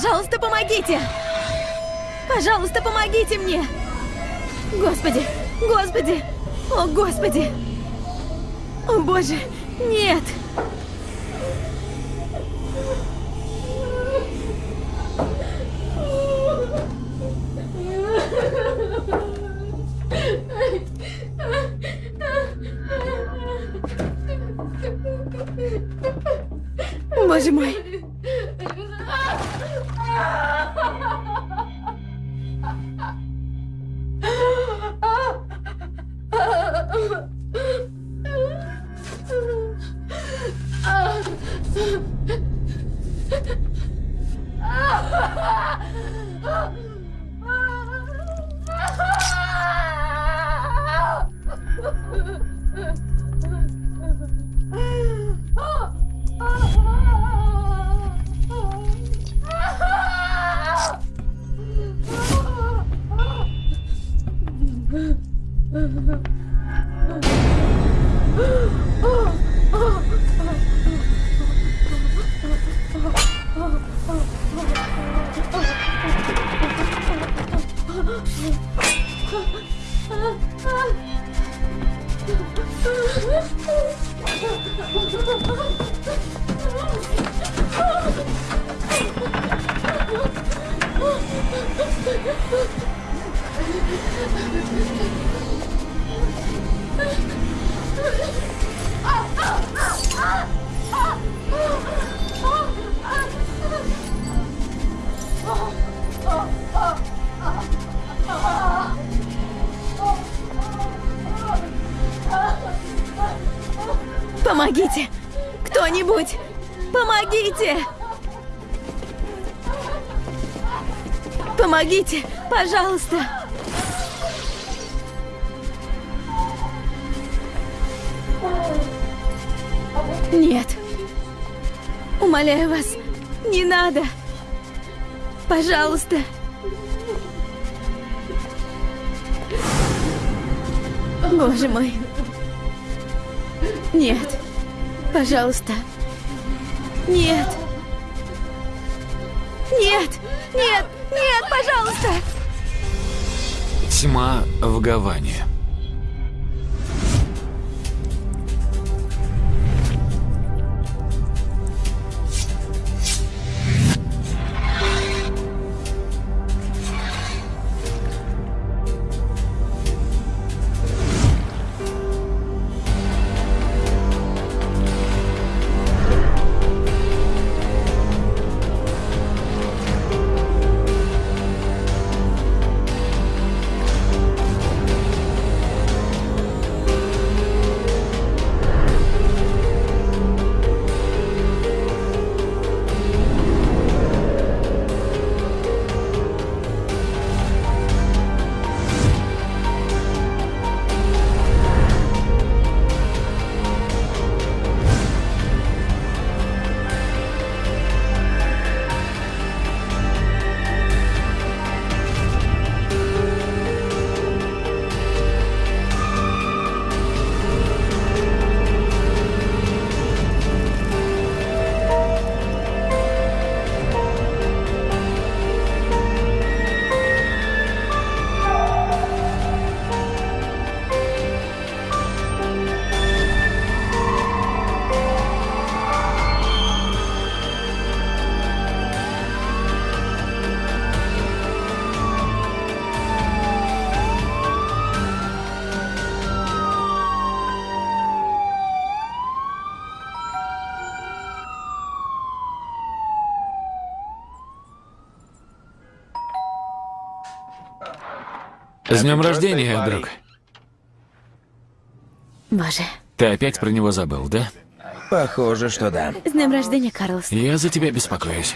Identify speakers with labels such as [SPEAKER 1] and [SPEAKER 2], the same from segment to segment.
[SPEAKER 1] пожалуйста, помогите! Пожалуйста, помогите мне! Господи! Господи! О, Господи! О, Боже! Нет! Боже Помогите! Кто-нибудь! Помогите! Помогите! Пожалуйста! Нет. Умоляю вас, не надо. Пожалуйста. Боже мой. Нет. Пожалуйста. Нет. Нет. Нет. Нет, пожалуйста.
[SPEAKER 2] Тьма в Гаване. С днем рождения, друг.
[SPEAKER 1] Боже.
[SPEAKER 2] Ты опять про него забыл, да?
[SPEAKER 3] Похоже, что да.
[SPEAKER 1] С днем рождения, Карлос.
[SPEAKER 2] Я за тебя беспокоюсь.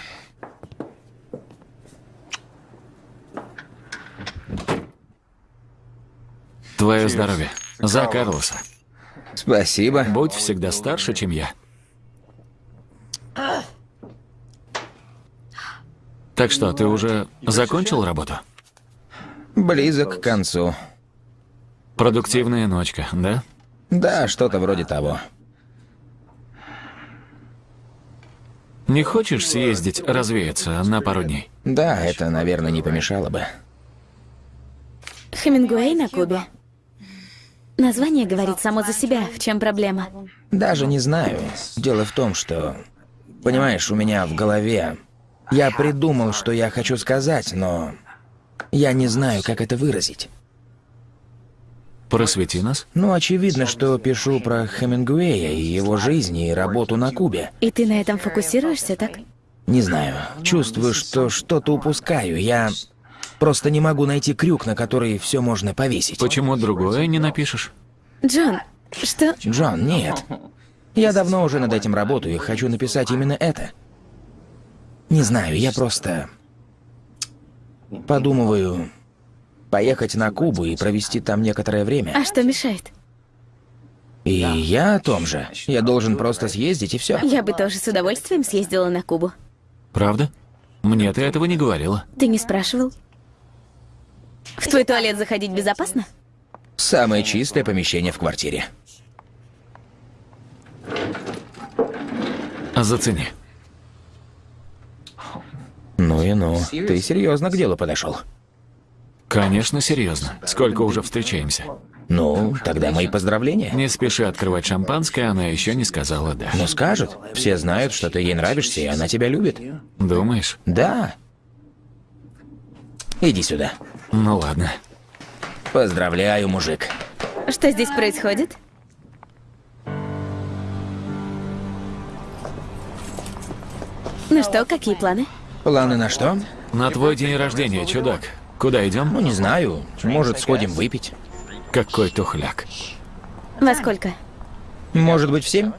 [SPEAKER 2] Твое здоровье. За Карлоса.
[SPEAKER 3] Спасибо.
[SPEAKER 2] Будь всегда старше, чем я. Так что, ты уже закончил работу?
[SPEAKER 3] Близок к концу.
[SPEAKER 2] Продуктивная ночка, да?
[SPEAKER 3] Да, что-то вроде того.
[SPEAKER 2] Не хочешь съездить развеяться на пару дней?
[SPEAKER 3] Да, это, наверное, не помешало бы.
[SPEAKER 1] Хемингуэй на Кубе. Название говорит само за себя. В чем проблема?
[SPEAKER 3] Даже не знаю. Дело в том, что... Понимаешь, у меня в голове... Я придумал, что я хочу сказать, но... Я не знаю, как это выразить.
[SPEAKER 2] Просвети нас.
[SPEAKER 3] Ну, очевидно, что пишу про Хемингуэя и его жизнь и работу на Кубе.
[SPEAKER 1] И ты на этом фокусируешься, так?
[SPEAKER 3] Не знаю. Чувствую, что что-то упускаю. Я просто не могу найти крюк, на который все можно повесить.
[SPEAKER 2] Почему другое не напишешь?
[SPEAKER 1] Джон, что?
[SPEAKER 3] Джон, нет. Я давно уже над этим работаю и хочу написать именно это. Не знаю, я просто... Подумываю поехать на Кубу и провести там некоторое время.
[SPEAKER 1] А что мешает?
[SPEAKER 3] И я о том же. Я должен просто съездить и все.
[SPEAKER 1] Я бы тоже с удовольствием съездила на Кубу.
[SPEAKER 2] Правда? Мне ты этого не говорила.
[SPEAKER 1] Ты не спрашивал? В твой туалет заходить безопасно?
[SPEAKER 3] Самое чистое помещение в квартире.
[SPEAKER 2] А зацени.
[SPEAKER 3] Ну и ну. Ты серьезно к делу подошел.
[SPEAKER 2] Конечно, серьезно. Сколько уже встречаемся?
[SPEAKER 3] Ну, тогда мои поздравления.
[SPEAKER 2] Не спеши открывать шампанское, она еще не сказала «да».
[SPEAKER 3] Ну скажет. Все знают, что ты ей нравишься, и она тебя любит.
[SPEAKER 2] Думаешь?
[SPEAKER 3] Да. Иди сюда.
[SPEAKER 2] Ну ладно.
[SPEAKER 3] Поздравляю, мужик.
[SPEAKER 1] Что здесь происходит? Ну что, какие планы?
[SPEAKER 3] Планы на что?
[SPEAKER 2] На твой день рождения, чудак. Куда
[SPEAKER 3] Ну,
[SPEAKER 2] идем?
[SPEAKER 3] не знаю. Может, сходим выпить?
[SPEAKER 2] Какой тухляк.
[SPEAKER 1] Во сколько?
[SPEAKER 3] Может быть, в семь?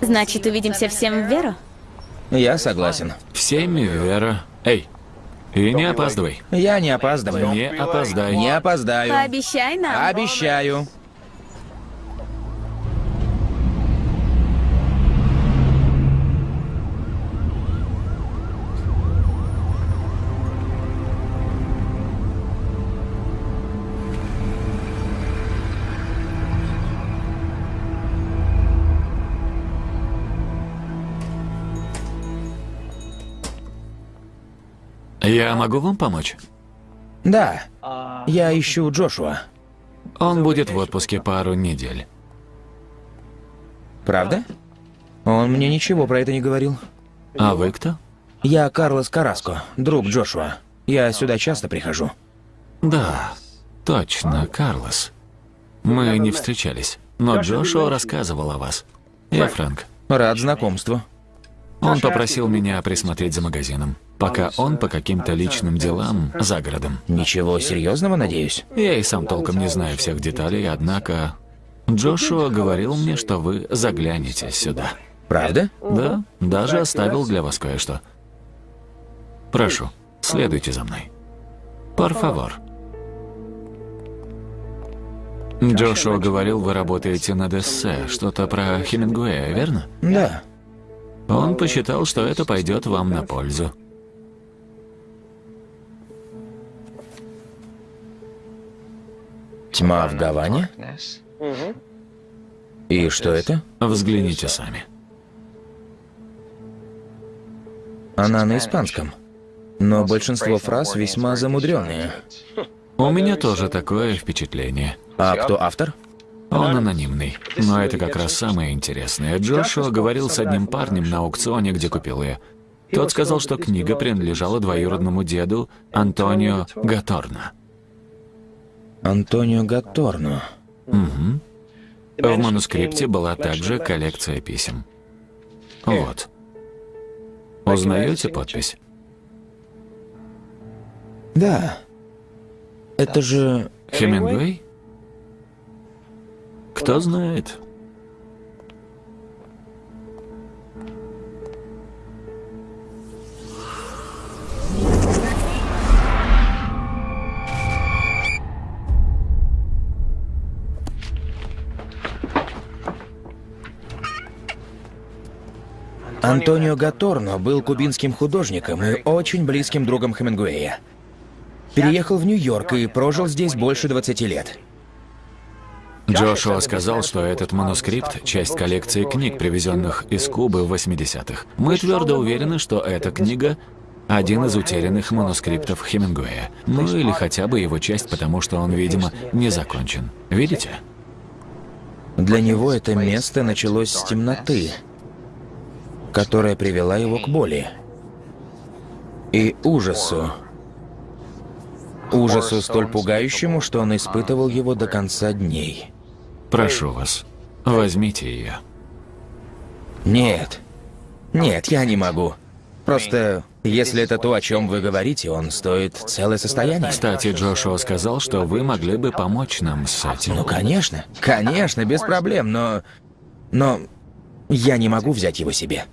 [SPEAKER 1] Значит, увидимся всем в Веру?
[SPEAKER 3] Я согласен.
[SPEAKER 2] В семь, Вера. Эй, и не опаздывай.
[SPEAKER 3] Я не опаздываю.
[SPEAKER 2] Не опоздай.
[SPEAKER 3] Не опоздаю.
[SPEAKER 1] Пообещай нам.
[SPEAKER 3] Обещаю.
[SPEAKER 2] Я могу вам помочь?
[SPEAKER 3] Да. Я ищу Джошуа.
[SPEAKER 2] Он будет в отпуске пару недель.
[SPEAKER 3] Правда? Он мне ничего про это не говорил.
[SPEAKER 2] А вы кто?
[SPEAKER 3] Я Карлос Караско, друг Джошуа. Я сюда часто прихожу.
[SPEAKER 2] Да, точно, Карлос. Мы не встречались, но Джошуа рассказывал о вас. Я Фрэнк.
[SPEAKER 3] Рад знакомству.
[SPEAKER 2] Он попросил меня присмотреть за магазином, пока он по каким-то личным делам за городом.
[SPEAKER 3] Ничего серьезного, надеюсь?
[SPEAKER 2] Я и сам толком не знаю всех деталей, однако Джошуа говорил мне, что вы заглянете сюда.
[SPEAKER 3] Правда?
[SPEAKER 2] Да, даже оставил для вас кое-что. Прошу, следуйте за мной. Favor. Джошуа говорил, вы работаете над эссе, что-то про Хемингуэя, верно?
[SPEAKER 3] Да.
[SPEAKER 2] Он посчитал, что это пойдет вам на пользу.
[SPEAKER 3] Тьма в Гаване? И что это?
[SPEAKER 2] Взгляните сами.
[SPEAKER 3] Она на испанском. Но большинство фраз весьма замудренные.
[SPEAKER 2] У меня тоже такое впечатление.
[SPEAKER 3] А кто автор?
[SPEAKER 2] Он анонимный. Но это как раз самое интересное. Джошуа говорил с одним парнем на аукционе, где купил ее. Тот сказал, что книга принадлежала двоюродному деду Антонио Гаторно.
[SPEAKER 3] Антонио Гатторно.
[SPEAKER 2] В манускрипте была также коллекция писем. Вот. Узнаете подпись?
[SPEAKER 3] Да. Это же...
[SPEAKER 2] Хемингуэй? Кто знает?
[SPEAKER 3] Антонио Гаторно был кубинским художником и очень близким другом Хемингуэя. Переехал в Нью-Йорк и прожил здесь больше 20 лет.
[SPEAKER 2] Джошуа сказал, что этот манускрипт – часть коллекции книг, привезенных из Кубы в 80-х. Мы твердо уверены, что эта книга – один из утерянных манускриптов Хемингуэя. Ну или хотя бы его часть, потому что он, видимо, не закончен. Видите?
[SPEAKER 3] Для него это место началось с темноты, которая привела его к боли и ужасу. Ужасу столь пугающему, что он испытывал его до конца дней.
[SPEAKER 2] Прошу вас, возьмите ее.
[SPEAKER 3] Нет. Нет, я не могу. Просто, если это то, о чем вы говорите, он стоит целое состояние.
[SPEAKER 2] Кстати, Джошуа сказал, что вы могли бы помочь нам с этим.
[SPEAKER 3] Ну, конечно. Конечно, без проблем, но... Но я не могу взять его себе.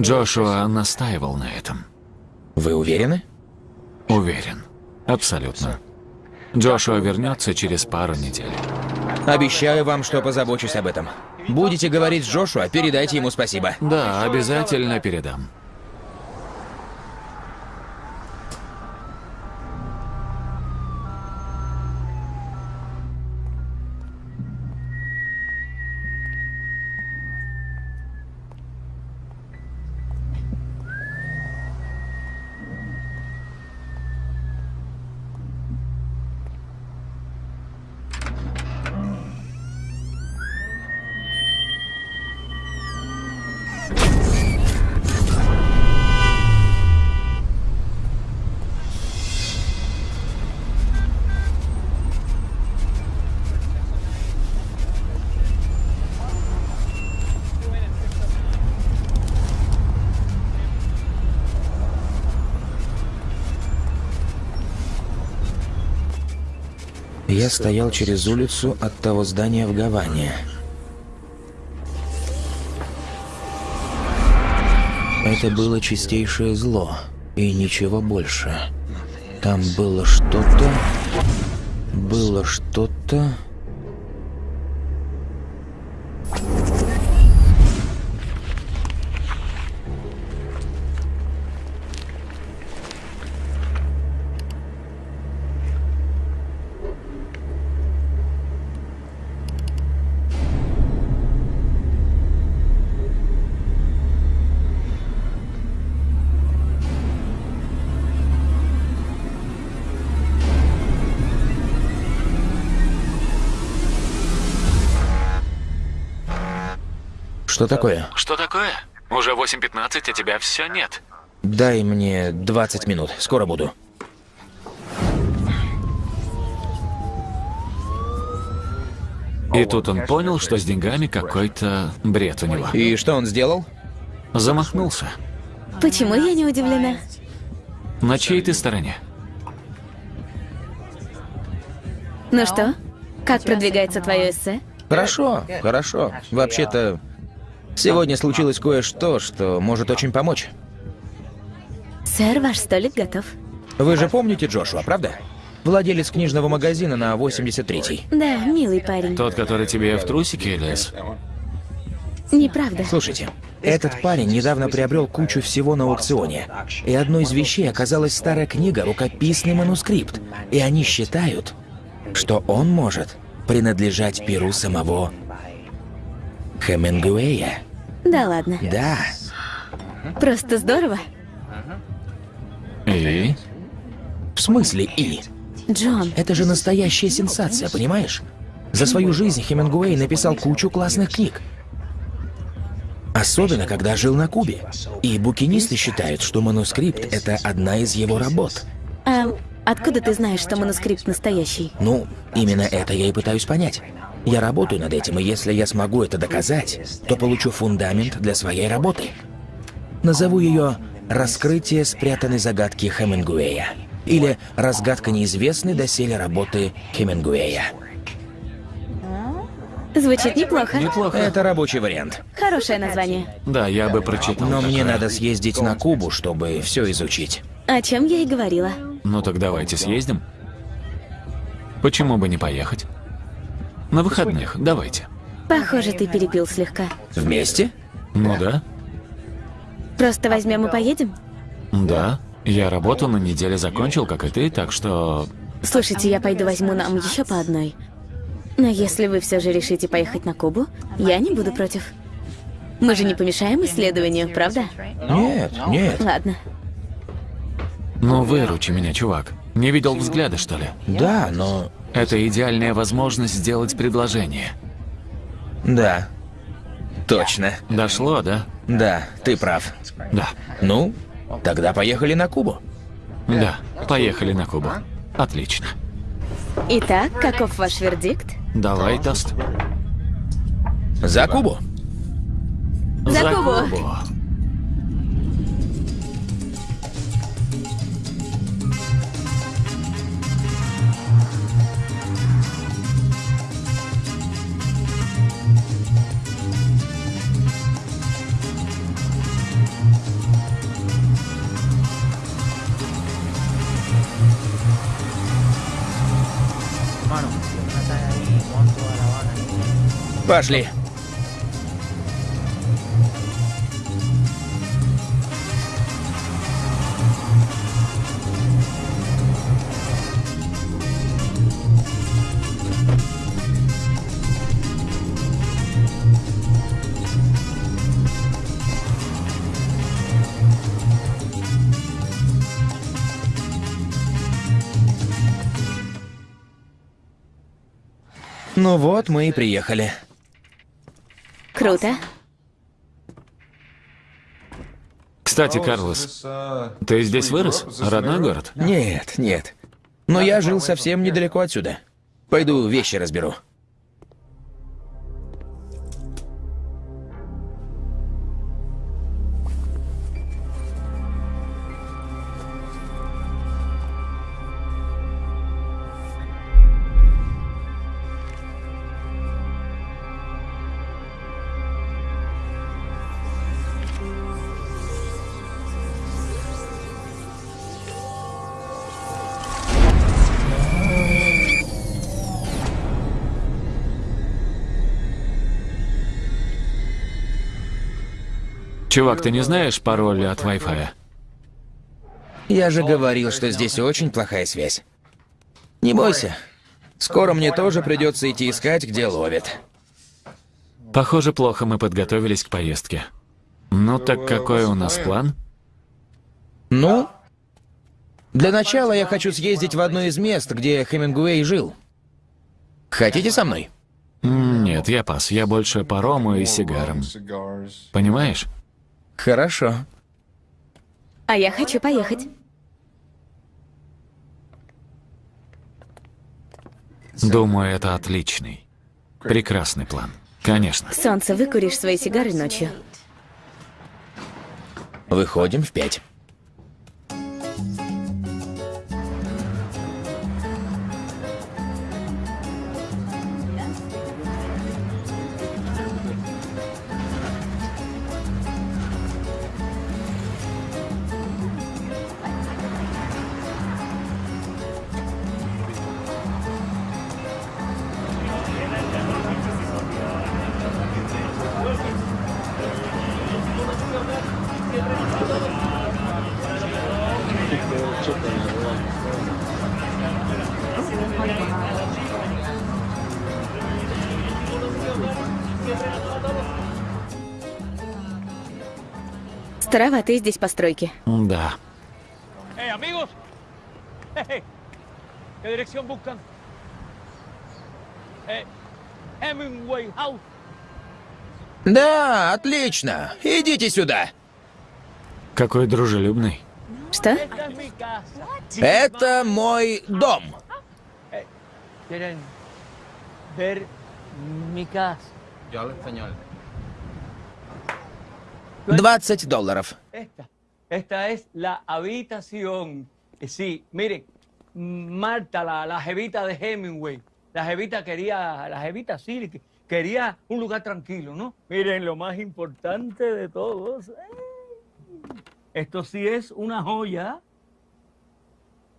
[SPEAKER 2] Джошуа настаивал на этом.
[SPEAKER 3] Вы уверены?
[SPEAKER 2] Уверен. Абсолютно. Джошуа вернется через пару недель.
[SPEAKER 3] Обещаю вам, что позабочусь об этом. Будете говорить с Джошуа, передайте ему спасибо.
[SPEAKER 2] Да, обязательно передам.
[SPEAKER 3] Я стоял через улицу от того здания в Гаване. Это было чистейшее зло, и ничего больше. Там было что-то... Было что-то... Что такое?
[SPEAKER 2] Что такое? Уже 8.15, а тебя все нет.
[SPEAKER 3] Дай мне 20 минут, скоро буду.
[SPEAKER 2] И тут он понял, что с деньгами какой-то бред у него.
[SPEAKER 3] И что он сделал?
[SPEAKER 2] Замахнулся.
[SPEAKER 1] Почему я не удивлена?
[SPEAKER 2] На чьей ты стороне?
[SPEAKER 1] Ну что, как продвигается твое эссе?
[SPEAKER 3] Хорошо, хорошо. Вообще-то, сегодня случилось кое-что, что может очень помочь.
[SPEAKER 1] Сэр, ваш столик готов.
[SPEAKER 3] Вы же помните Джошуа, правда? Владелец книжного магазина на 83-й.
[SPEAKER 1] Да, милый парень.
[SPEAKER 2] Тот, который тебе в трусики лез?
[SPEAKER 1] Неправда.
[SPEAKER 3] Слушайте, этот парень недавно приобрел кучу всего на аукционе. И одной из вещей оказалась старая книга, рукописный манускрипт. И они считают, что он может принадлежать перу самого Хемингуэя.
[SPEAKER 1] Да ладно.
[SPEAKER 3] Да.
[SPEAKER 1] Просто здорово.
[SPEAKER 2] И?
[SPEAKER 3] В смысле «и»?
[SPEAKER 1] Джон,
[SPEAKER 3] Это же настоящая сенсация, понимаешь? За свою жизнь Хемингуэй написал кучу классных книг. Особенно, когда жил на Кубе. И букинисты считают, что манускрипт — это одна из его работ.
[SPEAKER 1] а откуда ты знаешь, что манускрипт настоящий?
[SPEAKER 3] Ну, именно это я и пытаюсь понять. Я работаю над этим, и если я смогу это доказать, то получу фундамент для своей работы. Назову ее «Раскрытие спрятанной загадки Хемингуэя». Или «Разгадка неизвестной доселе работы Хемингуэя».
[SPEAKER 1] Звучит неплохо.
[SPEAKER 2] Неплохо.
[SPEAKER 3] Это рабочий вариант.
[SPEAKER 1] Хорошее название.
[SPEAKER 2] Да, я бы прочитал.
[SPEAKER 3] Но мне
[SPEAKER 2] такое.
[SPEAKER 3] надо съездить на Кубу, чтобы все изучить.
[SPEAKER 1] О чем я и говорила.
[SPEAKER 2] Ну так давайте съездим. Почему бы не поехать? На выходных, давайте.
[SPEAKER 1] Похоже, ты перепил слегка.
[SPEAKER 3] Вместе?
[SPEAKER 2] Ну да,
[SPEAKER 1] Просто возьмем и поедем?
[SPEAKER 2] да. Я работу на неделе закончил, как и ты, так что...
[SPEAKER 1] Слушайте, я пойду возьму нам еще по одной. Но если вы все же решите поехать на Кубу, я не буду против. Мы же не помешаем исследованию, правда?
[SPEAKER 3] Нет, нет.
[SPEAKER 1] Ладно.
[SPEAKER 2] Ну выручи меня, чувак. Не видел взгляда, что ли?
[SPEAKER 3] Да, но...
[SPEAKER 2] Это идеальная возможность сделать предложение.
[SPEAKER 3] Да. Точно.
[SPEAKER 2] Дошло, да?
[SPEAKER 3] Да, ты прав.
[SPEAKER 2] Да.
[SPEAKER 3] Ну, тогда поехали на Кубу.
[SPEAKER 2] Да. Поехали на Кубу. Отлично.
[SPEAKER 1] Итак, каков ваш вердикт?
[SPEAKER 2] Давай тост.
[SPEAKER 3] За Кубу.
[SPEAKER 1] За Кубу.
[SPEAKER 3] Пошли. Ну вот, мы и приехали.
[SPEAKER 1] Круто.
[SPEAKER 2] Кстати, Карлос, ты здесь вырос? Родной город?
[SPEAKER 3] Нет, нет. Но я жил совсем недалеко отсюда. Пойду вещи разберу.
[SPEAKER 2] Чувак, ты не знаешь пароль от Wi-Fi?
[SPEAKER 3] Я же говорил, что здесь очень плохая связь. Не бойся. Скоро мне тоже придется идти искать, где ловит.
[SPEAKER 2] Похоже, плохо мы подготовились к поездке. Ну так какой у нас план?
[SPEAKER 3] Ну, для начала я хочу съездить в одно из мест, где Хемингуэй жил. Хотите со мной?
[SPEAKER 2] Нет, я пас. Я больше по рому и сигарам. Понимаешь?
[SPEAKER 3] Хорошо.
[SPEAKER 1] А я хочу поехать.
[SPEAKER 2] Думаю, это отличный. Прекрасный план. Конечно.
[SPEAKER 1] Солнце, выкуришь свои сигары ночью.
[SPEAKER 3] Выходим в пять.
[SPEAKER 1] Староватые здесь постройки.
[SPEAKER 2] Да.
[SPEAKER 4] ¡Eh, amigos! Eh, ¿Qué dirección buscan? Hemingway House.
[SPEAKER 3] Да, отлично. Идите сюда.
[SPEAKER 2] Какой дружелюбный.
[SPEAKER 1] Что?
[SPEAKER 3] Это мой дом.
[SPEAKER 4] ¿Quieren ver mi casa?
[SPEAKER 3] 20 долларов.
[SPEAKER 4] Esta. Esta es la habitación. Eh, Sí, miren, Marta, la, la jevita de Hemingway, la jevita quería, la jevita sí, que- quería un lugar tranquilo, ¿no? Miren, lo más importante de todos, ¡eh! esto sí es una joya.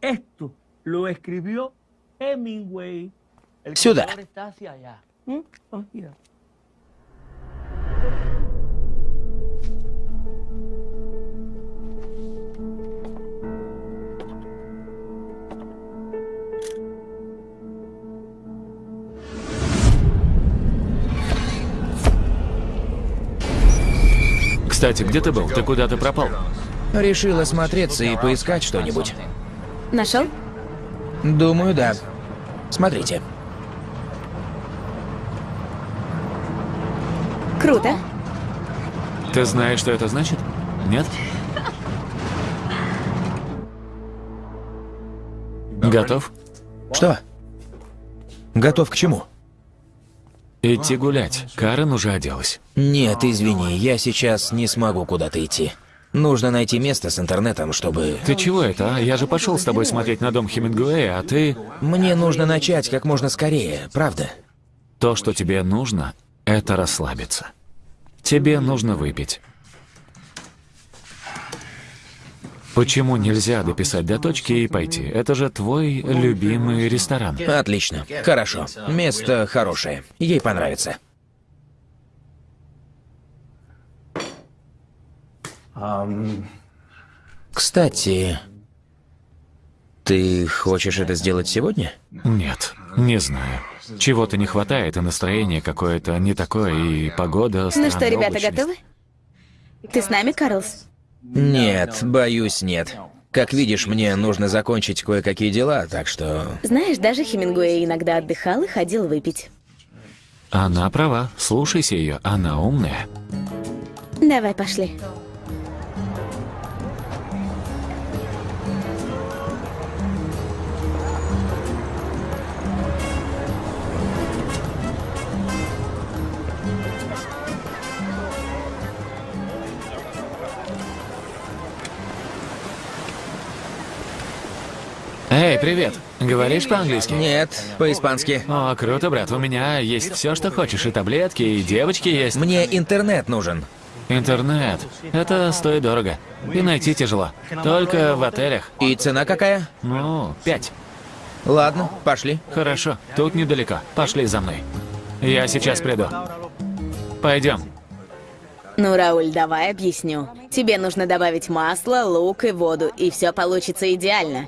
[SPEAKER 4] Esto lo escribió Hemingway. El
[SPEAKER 3] Ciudad.
[SPEAKER 4] color está hacia allá. ¿Mm? Oh, mira.
[SPEAKER 2] Кстати, где ты был? Ты куда-то пропал?
[SPEAKER 3] Решил осмотреться и поискать что-нибудь.
[SPEAKER 1] Нашел?
[SPEAKER 3] Думаю, да. Смотрите.
[SPEAKER 1] Круто.
[SPEAKER 2] Ты знаешь, что это значит? Нет? Готов?
[SPEAKER 3] Что? Готов к чему?
[SPEAKER 2] Идти гулять. Карен уже оделась.
[SPEAKER 3] Нет, извини, я сейчас не смогу куда-то идти. Нужно найти место с интернетом, чтобы...
[SPEAKER 2] Ты чего это, а? Я же пошел с тобой смотреть на дом Хемингуэя, а ты...
[SPEAKER 3] Мне нужно начать как можно скорее, правда?
[SPEAKER 2] То, что тебе нужно, это расслабиться. Тебе нужно выпить. Почему нельзя дописать до точки и пойти? Это же твой любимый ресторан.
[SPEAKER 3] Отлично. Хорошо. Место хорошее. Ей понравится. Кстати, ты хочешь это сделать сегодня?
[SPEAKER 2] Нет, не знаю. Чего-то не хватает, и настроение какое-то не такое, и погода
[SPEAKER 1] Ну что, ребята, готовы? Ты с нами, Карлс?
[SPEAKER 3] Нет, боюсь, нет. Как видишь, мне нужно закончить кое-какие дела, так что...
[SPEAKER 1] Знаешь, даже Хемингуэй иногда отдыхал и ходил выпить.
[SPEAKER 2] Она права, слушайся ее, она умная.
[SPEAKER 1] Давай, пошли.
[SPEAKER 2] Эй, привет. Говоришь по-английски?
[SPEAKER 3] Нет, по-испански.
[SPEAKER 2] О, круто, брат. У меня есть все, что хочешь. И таблетки, и девочки есть.
[SPEAKER 3] Мне интернет нужен.
[SPEAKER 2] Интернет. Это стоит дорого. И найти тяжело. Только в отелях.
[SPEAKER 3] И цена какая?
[SPEAKER 2] Ну, пять.
[SPEAKER 3] Ладно, пошли.
[SPEAKER 2] Хорошо. Тут недалеко. Пошли за мной. Я сейчас приду. Пойдем.
[SPEAKER 1] Ну, Рауль, давай объясню. Тебе нужно добавить масло, лук и воду, и все получится идеально.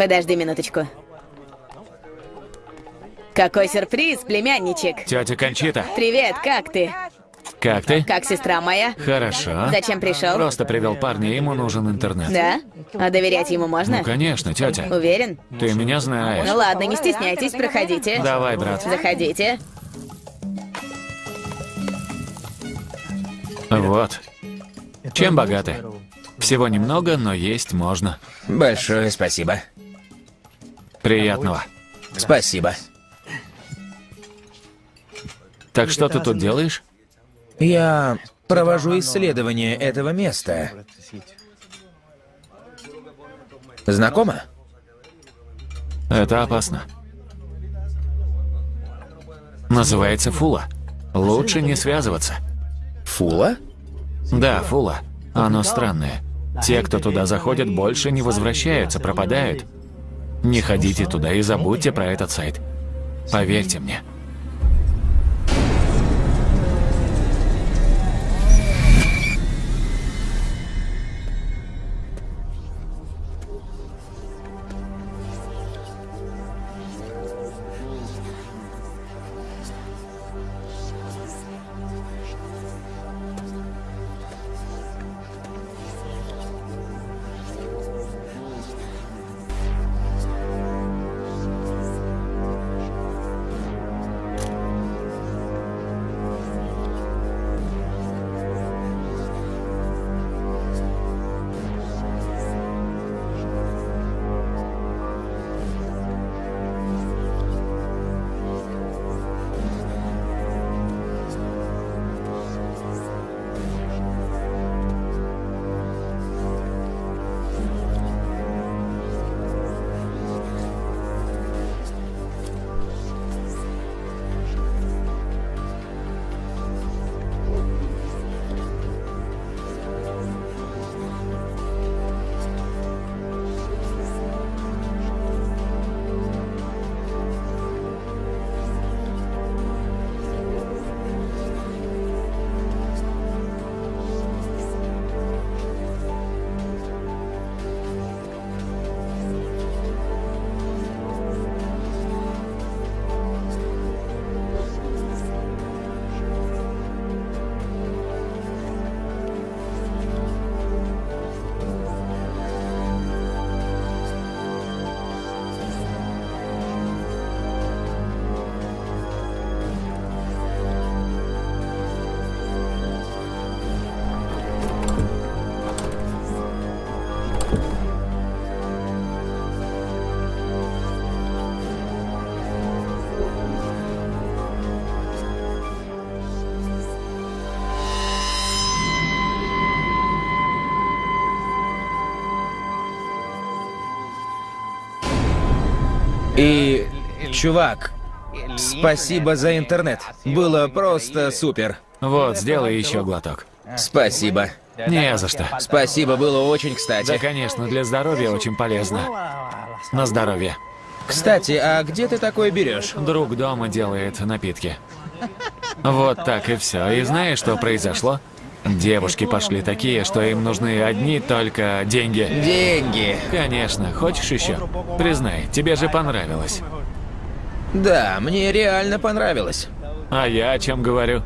[SPEAKER 1] Подожди минуточку. Какой сюрприз, племянничек!
[SPEAKER 2] Тетя Кончита,
[SPEAKER 1] Привет, как ты?
[SPEAKER 2] как ты?
[SPEAKER 1] Как сестра моя?
[SPEAKER 2] Хорошо.
[SPEAKER 1] Зачем пришел?
[SPEAKER 2] Просто привел парня, ему нужен интернет.
[SPEAKER 1] Да? А доверять ему можно?
[SPEAKER 2] Ну, конечно, тетя.
[SPEAKER 1] Уверен?
[SPEAKER 2] Ты меня знаешь.
[SPEAKER 1] Ну ладно, не стесняйтесь, проходите.
[SPEAKER 2] Давай, брат.
[SPEAKER 1] Заходите.
[SPEAKER 2] Вот. Чем богаты? Всего немного, но есть можно.
[SPEAKER 3] Большое спасибо.
[SPEAKER 2] Приятного.
[SPEAKER 3] Спасибо.
[SPEAKER 2] Так что ты тут делаешь?
[SPEAKER 3] Я провожу исследование этого места. Знакомо?
[SPEAKER 2] Это опасно. Называется Фула. Лучше не связываться.
[SPEAKER 3] Фула?
[SPEAKER 2] Да, Фула. Оно странное. Те, кто туда заходят, больше не возвращаются, пропадают. Не ходите туда и забудьте про этот сайт. Поверьте мне.
[SPEAKER 3] И, чувак, спасибо за интернет. Было просто супер.
[SPEAKER 2] Вот, сделай еще глоток.
[SPEAKER 3] Спасибо.
[SPEAKER 2] Не за что.
[SPEAKER 3] Спасибо, было очень
[SPEAKER 2] Да,
[SPEAKER 3] кстати.
[SPEAKER 2] конечно, для здоровья очень полезно. На здоровье.
[SPEAKER 3] Кстати, а где ты такое берешь?
[SPEAKER 2] Друг дома делает напитки. Вот так и все. И знаешь, что произошло? Девушки пошли такие, что им нужны одни только деньги.
[SPEAKER 3] Деньги.
[SPEAKER 2] Конечно. Хочешь еще? Признай, тебе же понравилось.
[SPEAKER 3] Да, мне реально понравилось.
[SPEAKER 2] А я о чем говорю?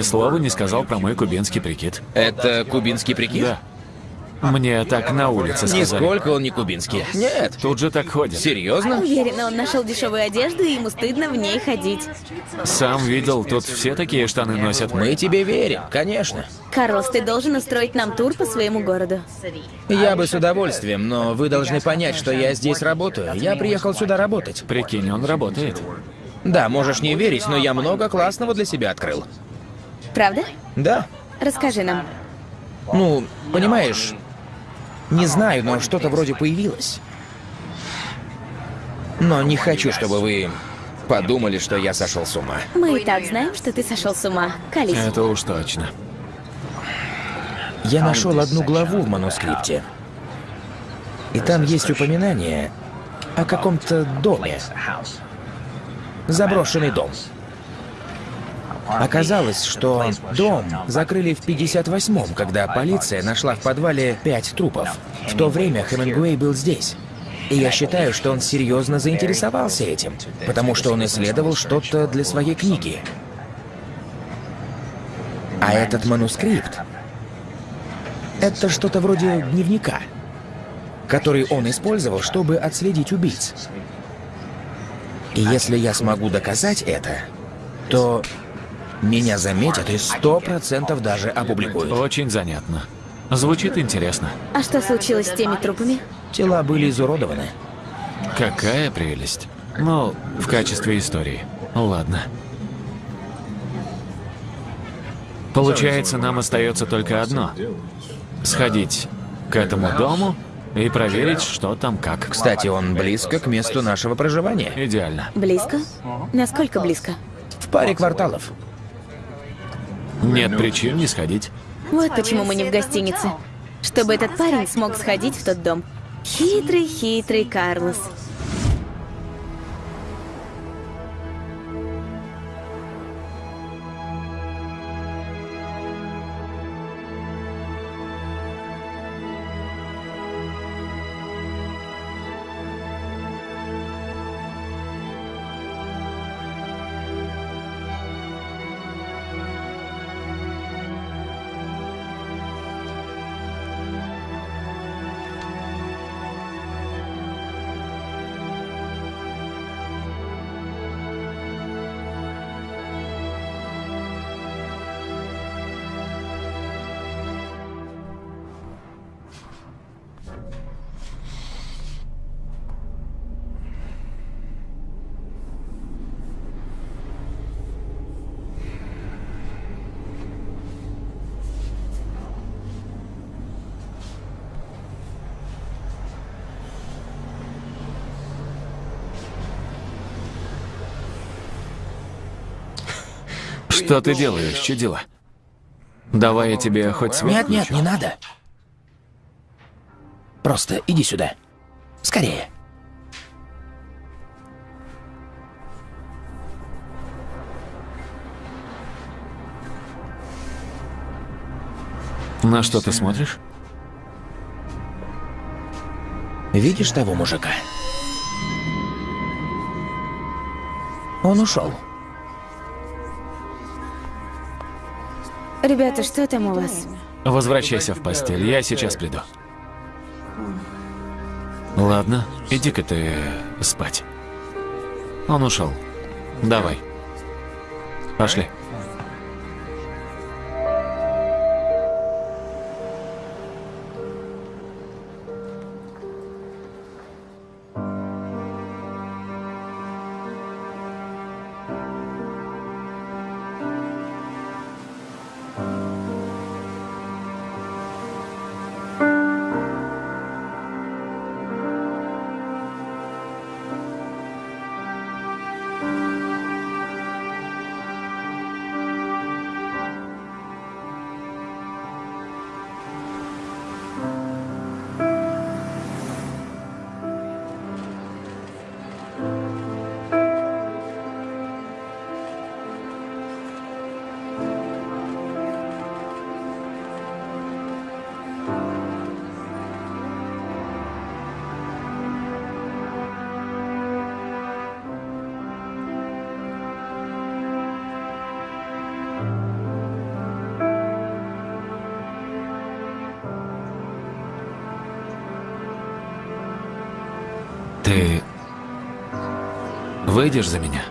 [SPEAKER 2] Ни слова не сказал про мой кубинский прикид.
[SPEAKER 3] Это кубинский прикид?
[SPEAKER 2] Да. Мне так на улице сказали.
[SPEAKER 3] Нисколько он не кубинский. Нет.
[SPEAKER 2] Тут же так ходят.
[SPEAKER 3] Серьезно?
[SPEAKER 1] Уверена, он нашел дешевую одежду, и ему стыдно в ней ходить.
[SPEAKER 2] Сам видел, тут все такие штаны носят.
[SPEAKER 3] Мы тебе верим, конечно.
[SPEAKER 1] Карлос, ты должен устроить нам тур по своему городу.
[SPEAKER 3] Я бы с удовольствием, но вы должны понять, что я здесь работаю. Я приехал сюда работать.
[SPEAKER 2] Прикинь, он работает.
[SPEAKER 3] Да, можешь не верить, но я много классного для себя открыл.
[SPEAKER 1] Правда?
[SPEAKER 3] Да.
[SPEAKER 1] Расскажи нам.
[SPEAKER 3] Ну, понимаешь, не знаю, но что-то вроде появилось. Но не хочу, чтобы вы подумали, что я сошел с ума.
[SPEAKER 1] Мы и так знаем, что ты сошел с ума. Колись.
[SPEAKER 2] Это уж точно.
[SPEAKER 3] Я нашел одну главу в манускрипте. И там есть упоминание о каком-то доме. Заброшенный дом. Оказалось, что дом закрыли в 58-м, когда полиция нашла в подвале пять трупов. В то время Хемингуэй был здесь. И я считаю, что он серьезно заинтересовался этим, потому что он исследовал что-то для своей книги. А этот манускрипт — это что-то вроде дневника, который он использовал, чтобы отследить убийц. И если я смогу доказать это, то меня заметят и сто процентов даже опубликуют.
[SPEAKER 2] Очень занятно. Звучит интересно.
[SPEAKER 1] А что случилось с теми трупами?
[SPEAKER 3] Тела были изуродованы.
[SPEAKER 2] Какая прелесть. Ну, в качестве истории. Ладно. Получается, нам остается только одно. Сходить к этому дому и проверить, что там как.
[SPEAKER 3] Кстати, он близко к месту нашего проживания.
[SPEAKER 2] Идеально.
[SPEAKER 1] Близко? Насколько близко?
[SPEAKER 3] В паре кварталов.
[SPEAKER 2] Нет причин не сходить.
[SPEAKER 1] Вот почему мы не в гостинице. Чтобы этот парень смог сходить в тот дом. Хитрый, хитрый Карлос.
[SPEAKER 2] Что ты делаешь, чудила? Давай я тебе хоть свет
[SPEAKER 3] Нет,
[SPEAKER 2] включу.
[SPEAKER 3] нет, не надо. Просто иди сюда. Скорее.
[SPEAKER 2] На что ты смотришь?
[SPEAKER 3] Видишь того мужика? Он ушел.
[SPEAKER 1] Ребята, что там у вас?
[SPEAKER 2] Возвращайся в постель, я сейчас приду. Ладно, иди-ка ты спать. Он ушел. Давай. Пошли. Выйдешь за меня?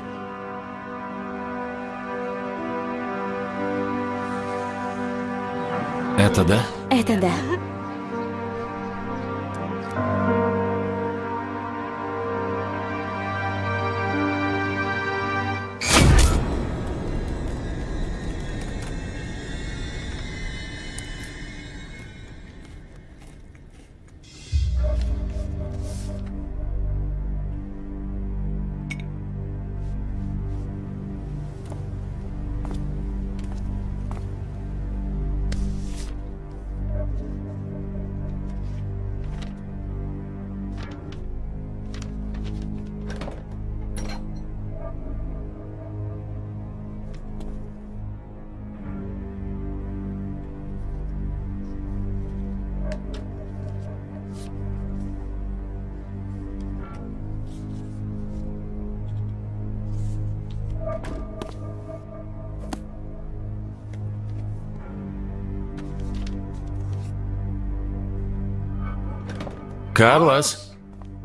[SPEAKER 2] Это да?
[SPEAKER 1] Это да.
[SPEAKER 2] Карлос,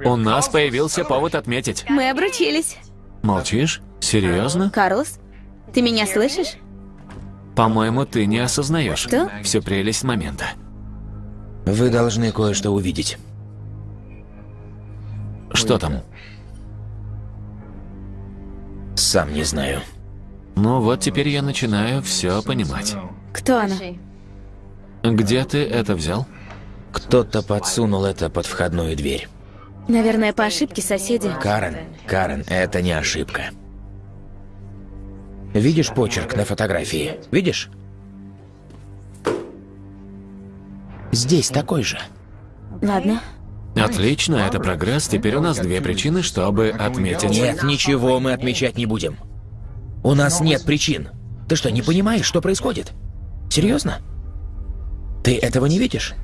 [SPEAKER 2] у нас появился повод отметить.
[SPEAKER 1] Мы обручились.
[SPEAKER 2] Молчишь? Серьезно?
[SPEAKER 1] Карлос, ты меня слышишь?
[SPEAKER 2] По-моему, ты не осознаешь
[SPEAKER 1] Что?
[SPEAKER 2] всю прелесть момента.
[SPEAKER 3] Вы должны кое-что увидеть.
[SPEAKER 2] Что там?
[SPEAKER 3] Сам не знаю.
[SPEAKER 2] Ну вот теперь я начинаю все понимать.
[SPEAKER 1] Кто она?
[SPEAKER 2] Где ты это взял?
[SPEAKER 3] Кто-то подсунул это под входную дверь.
[SPEAKER 1] Наверное, по ошибке соседи.
[SPEAKER 3] Карен, Карен, это не ошибка. Видишь почерк на фотографии? Видишь? Здесь такой же.
[SPEAKER 1] Ладно.
[SPEAKER 2] Отлично, это прогресс. Теперь у нас две причины, чтобы отметить.
[SPEAKER 3] Нет, ничего мы отмечать не будем. У нас нет причин. Ты что, не понимаешь, что происходит? Серьезно? Ты этого не видишь?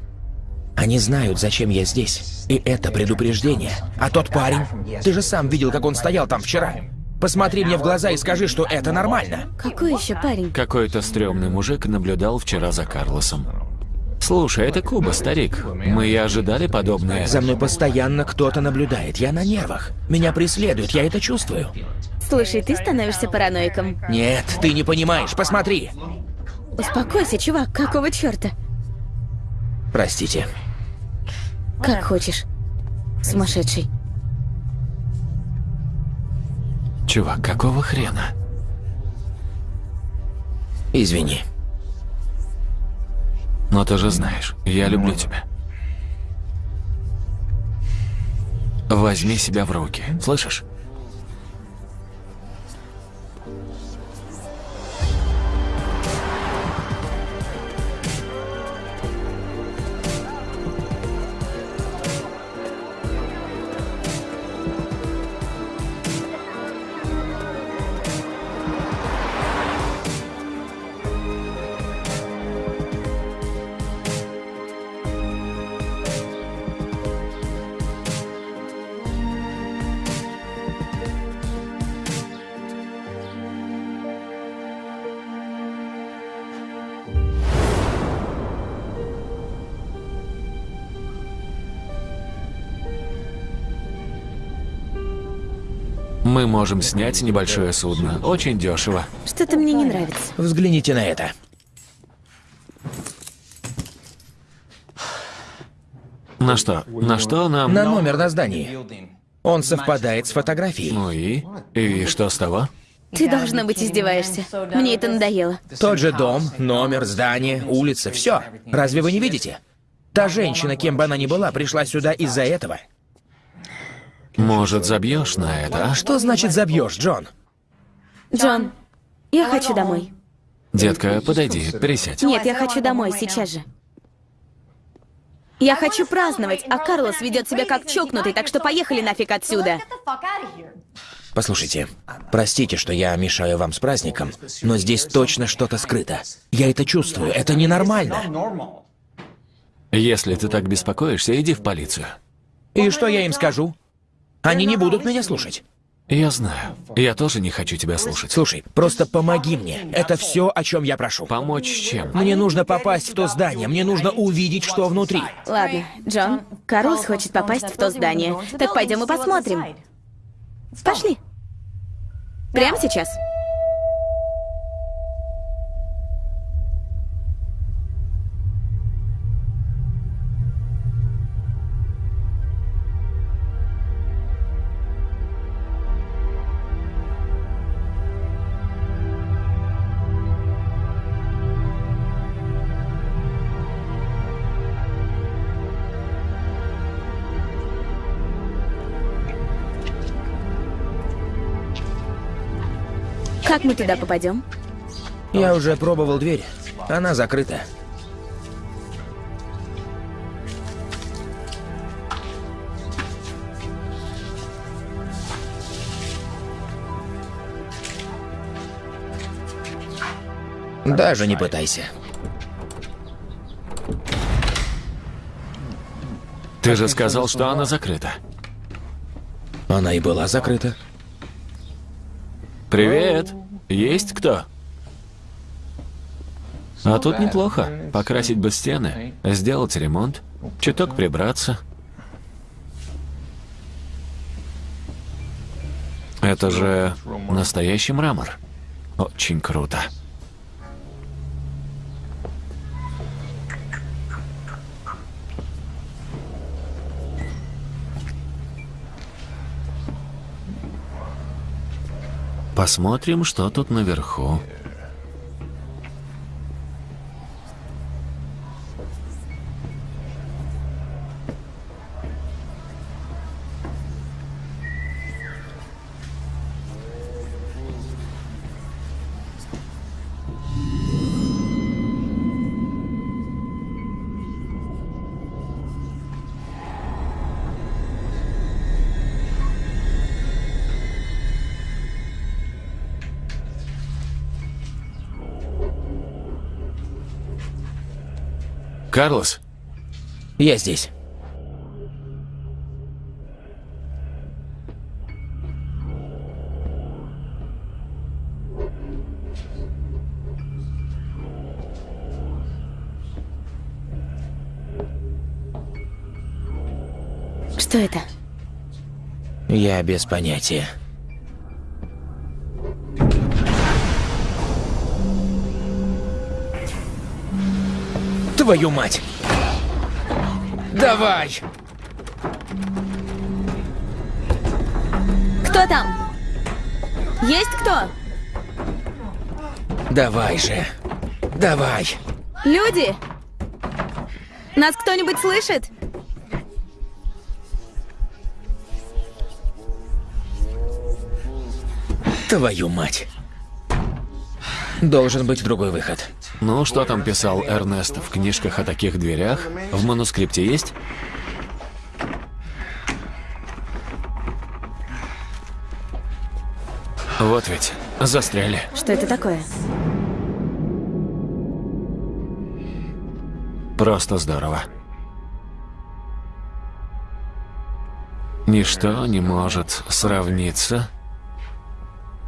[SPEAKER 3] Они знают, зачем я здесь. И это предупреждение. А тот парень, ты же сам видел, как он стоял там вчера. Посмотри мне в глаза и скажи, что это нормально.
[SPEAKER 1] Какой еще парень?
[SPEAKER 2] Какой-то стрёмный мужик наблюдал вчера за Карлосом. Слушай, это Куба, старик. Мы и ожидали подобное.
[SPEAKER 3] За мной постоянно кто-то наблюдает. Я на нервах. Меня преследуют, я это чувствую.
[SPEAKER 1] Слушай, ты становишься параноиком.
[SPEAKER 3] Нет, ты не понимаешь. Посмотри.
[SPEAKER 1] Успокойся, чувак, какого черта?
[SPEAKER 3] Простите.
[SPEAKER 1] Как хочешь. Сумасшедший.
[SPEAKER 2] Чувак, какого хрена?
[SPEAKER 3] Извини.
[SPEAKER 2] Но ты же знаешь, я люблю тебя. Возьми себя в руки, слышишь? Можем снять небольшое судно. Очень дешево.
[SPEAKER 1] Что-то мне не нравится.
[SPEAKER 3] Взгляните на это.
[SPEAKER 2] На что? На что нам...
[SPEAKER 3] На номер на здании. Он совпадает с фотографией.
[SPEAKER 2] Ну и? И что с того?
[SPEAKER 1] Ты, должно быть, издеваешься. Мне это надоело.
[SPEAKER 3] Тот же дом, номер, здание, улица, все. Разве вы не видите? Та женщина, кем бы она ни была, пришла сюда из-за этого.
[SPEAKER 2] Может, забьешь на это, а?
[SPEAKER 3] Что значит забьешь, Джон?
[SPEAKER 1] Джон, я хочу домой.
[SPEAKER 2] Детка, подойди, присядь.
[SPEAKER 1] Нет, я хочу домой сейчас же. Я хочу праздновать, а Карлос ведет себя как чокнутый, так что поехали нафиг отсюда.
[SPEAKER 3] Послушайте, простите, что я мешаю вам с праздником, но здесь точно что-то скрыто. Я это чувствую, это ненормально.
[SPEAKER 2] Если ты так беспокоишься, иди в полицию.
[SPEAKER 3] И что я им скажу? Они не будут меня слушать.
[SPEAKER 2] Я знаю. Я тоже не хочу тебя слушать.
[SPEAKER 3] Слушай, просто помоги мне. Это все, о чем я прошу.
[SPEAKER 2] Помочь чем?
[SPEAKER 3] Мне нужно попасть в то здание, мне нужно увидеть, что внутри.
[SPEAKER 1] Ладно, Джон, Карлос хочет попасть в то здание. Так пойдем и посмотрим. Пошли. Прямо сейчас. Как мы туда попадем?
[SPEAKER 3] Я уже пробовал дверь. Она закрыта. Даже не пытайся.
[SPEAKER 2] Ты же сказал, что она закрыта.
[SPEAKER 3] Она и была закрыта.
[SPEAKER 2] Привет. Есть кто? А тут неплохо. Покрасить бы стены, сделать ремонт, чуток прибраться. Это же настоящий мрамор. Очень круто. Посмотрим, что тут наверху. Карлос,
[SPEAKER 3] Я здесь.
[SPEAKER 1] Что это?
[SPEAKER 3] Я без понятия. Твою мать! Давай!
[SPEAKER 1] Кто там? Есть кто?
[SPEAKER 3] Давай же! Давай!
[SPEAKER 1] Люди? Нас кто-нибудь слышит?
[SPEAKER 3] Твою мать! Должен быть другой выход.
[SPEAKER 2] Ну что там писал Эрнест в книжках о таких дверях? В манускрипте есть? Вот ведь, застряли.
[SPEAKER 1] Что это такое?
[SPEAKER 2] Просто здорово. Ничто не может сравниться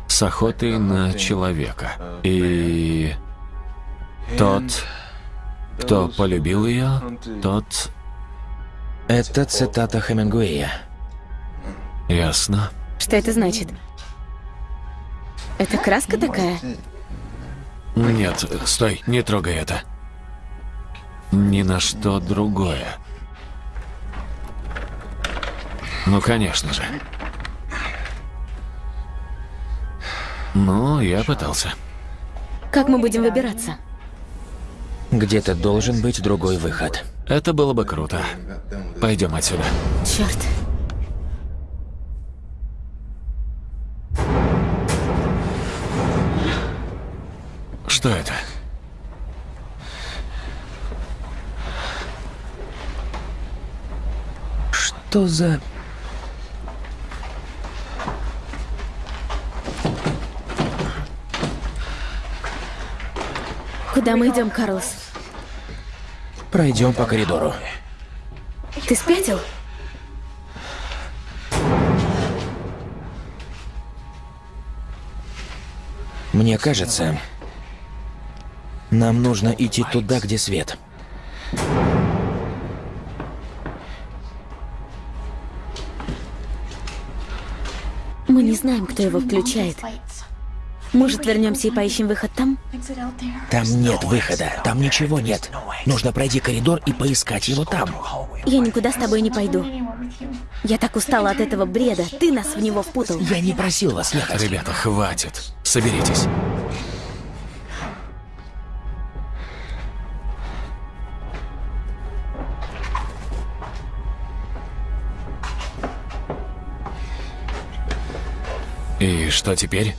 [SPEAKER 2] с охотой на человека. И тот, кто полюбил ее, тот...
[SPEAKER 3] Это цитата Хемингуэя.
[SPEAKER 2] Ясно.
[SPEAKER 1] Что это значит? Это краска такая?
[SPEAKER 2] Нет, стой, не трогай это. Ни на что другое. Ну, конечно же. Ну, я пытался.
[SPEAKER 1] Как мы будем выбираться?
[SPEAKER 3] Где-то должен быть другой выход.
[SPEAKER 2] Это было бы круто. Пойдем отсюда.
[SPEAKER 1] Черт.
[SPEAKER 2] Что это?
[SPEAKER 3] Что за...
[SPEAKER 1] Куда мы идем, Карлос?
[SPEAKER 3] Пройдем по коридору.
[SPEAKER 1] Ты спятил?
[SPEAKER 3] Мне кажется, нам нужно идти туда, где свет.
[SPEAKER 1] Мы не знаем, кто его включает. Может, вернемся и поищем выход там?
[SPEAKER 3] Там нет выхода, там ничего нет. Нужно пройти коридор и поискать его там.
[SPEAKER 1] Я никуда с тобой не пойду. Я так устала от этого бреда. Ты нас в него впутал.
[SPEAKER 3] Я не просил вас ехать.
[SPEAKER 2] Ребята, хватит. Соберитесь. И что теперь?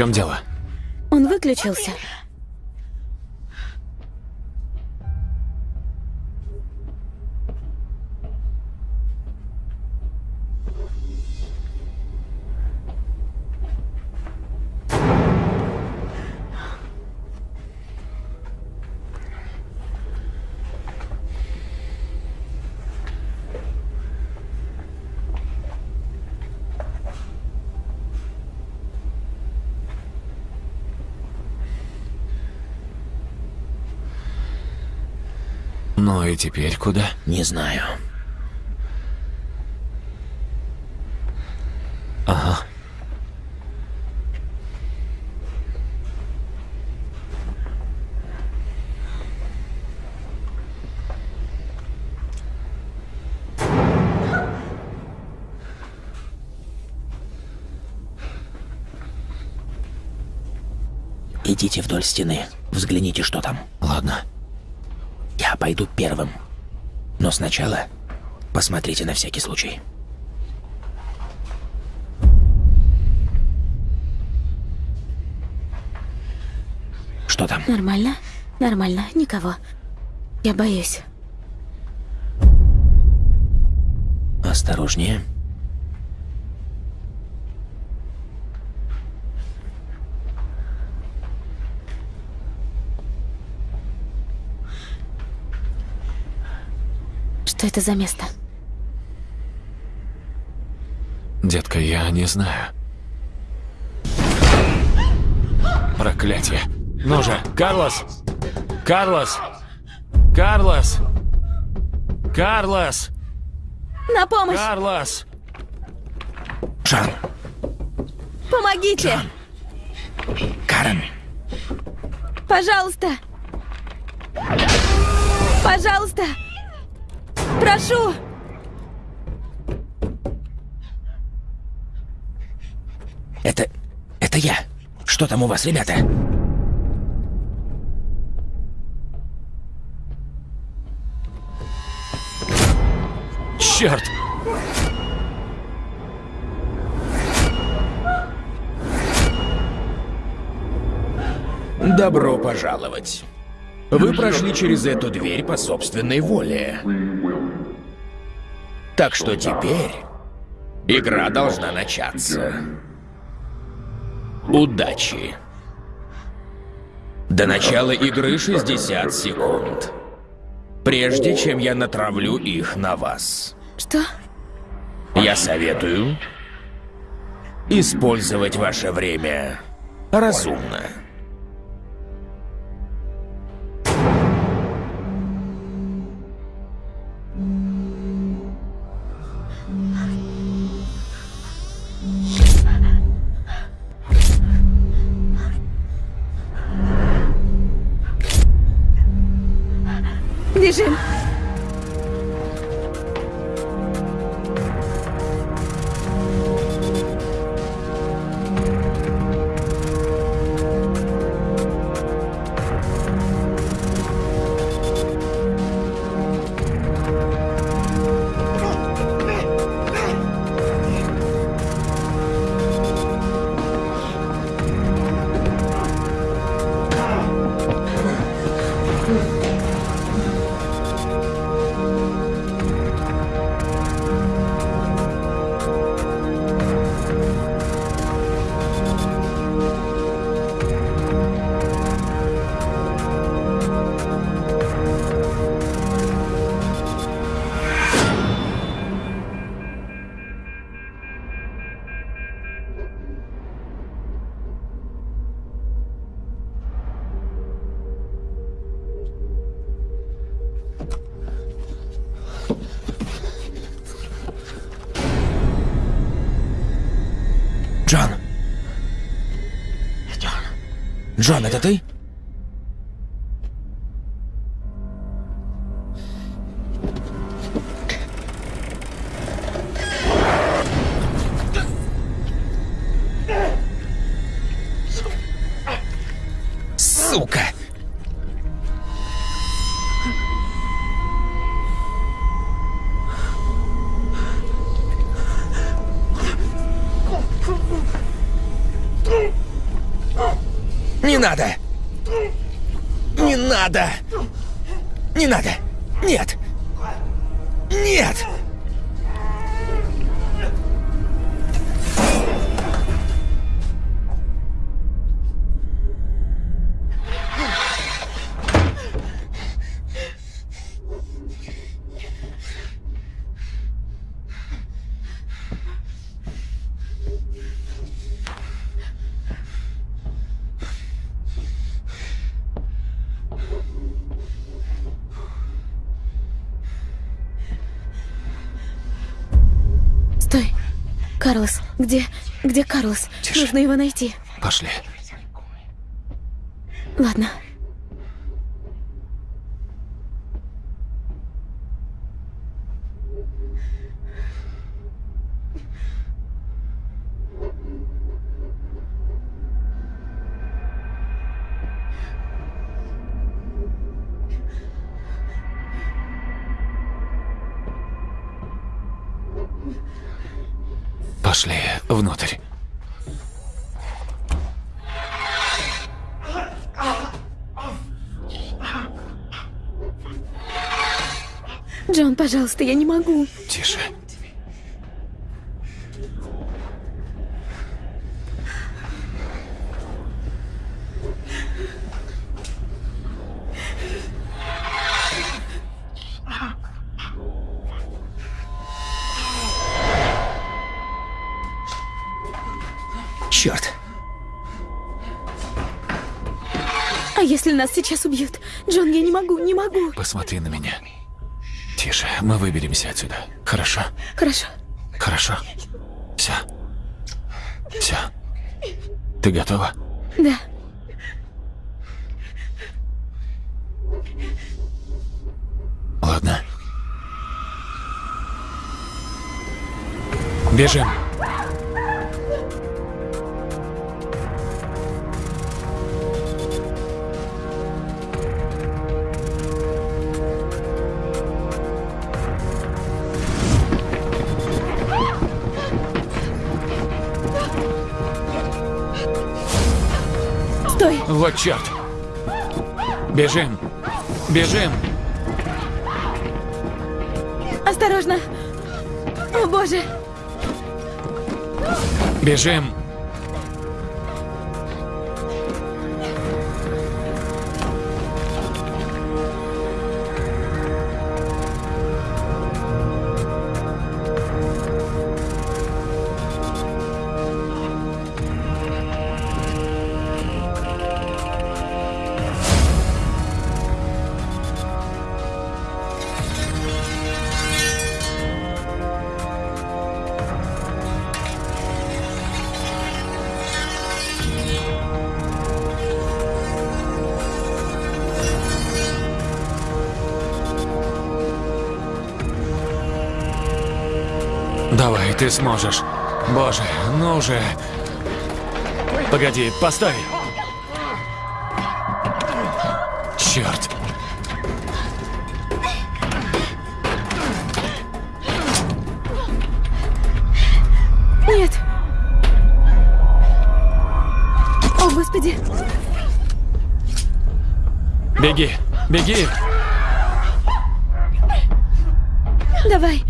[SPEAKER 2] Чем дело?
[SPEAKER 1] Он выключился.
[SPEAKER 2] Ну и теперь куда?
[SPEAKER 3] Не знаю.
[SPEAKER 2] Ага.
[SPEAKER 3] Идите вдоль стены. Взгляните, что там.
[SPEAKER 2] Ладно.
[SPEAKER 3] Пойду первым. Но сначала посмотрите на всякий случай. Что там?
[SPEAKER 1] Нормально? Нормально. Никого. Я боюсь.
[SPEAKER 3] Осторожнее.
[SPEAKER 1] Что это за место?
[SPEAKER 2] Детка, я не знаю. Проклятие. Ну же, Карлос! Карлос! Карлос! Карлос!
[SPEAKER 1] На помощь!
[SPEAKER 2] Карлос!
[SPEAKER 3] Жан,
[SPEAKER 1] Помогите!
[SPEAKER 3] Карен,
[SPEAKER 1] Пожалуйста! Пожалуйста! Прошу!
[SPEAKER 3] это... это я. Что там у вас, ребята?
[SPEAKER 2] Черт!
[SPEAKER 5] Добро пожаловать. Вы прошли через эту дверь по собственной воле. Так что теперь
[SPEAKER 3] Игра должна начаться. Удачи. До начала игры 60 секунд. Прежде чем я натравлю их на вас.
[SPEAKER 1] Что?
[SPEAKER 3] Я советую использовать ваше время разумно.
[SPEAKER 6] Джон, это ты?
[SPEAKER 1] Где... где Карлос?
[SPEAKER 2] Тише.
[SPEAKER 1] Нужно его найти.
[SPEAKER 2] Пошли.
[SPEAKER 1] Ладно.
[SPEAKER 2] Пошли внутрь.
[SPEAKER 1] Джон, пожалуйста, я не могу.
[SPEAKER 2] Тише.
[SPEAKER 1] Нас сейчас убьют? Джон, я не могу, не могу.
[SPEAKER 2] Посмотри на меня. Тише, мы выберемся отсюда. Хорошо?
[SPEAKER 1] Хорошо.
[SPEAKER 2] Хорошо. Все. Все. Ты готова?
[SPEAKER 1] Да.
[SPEAKER 2] Ладно. Бежим. Черт. Бежим. Бежим.
[SPEAKER 1] Осторожно! О боже!
[SPEAKER 2] Бежим! Ты сможешь. Боже, ну уже. Погоди, постой. Черт.
[SPEAKER 1] Нет. О, господи.
[SPEAKER 2] Беги, беги.
[SPEAKER 1] Давай.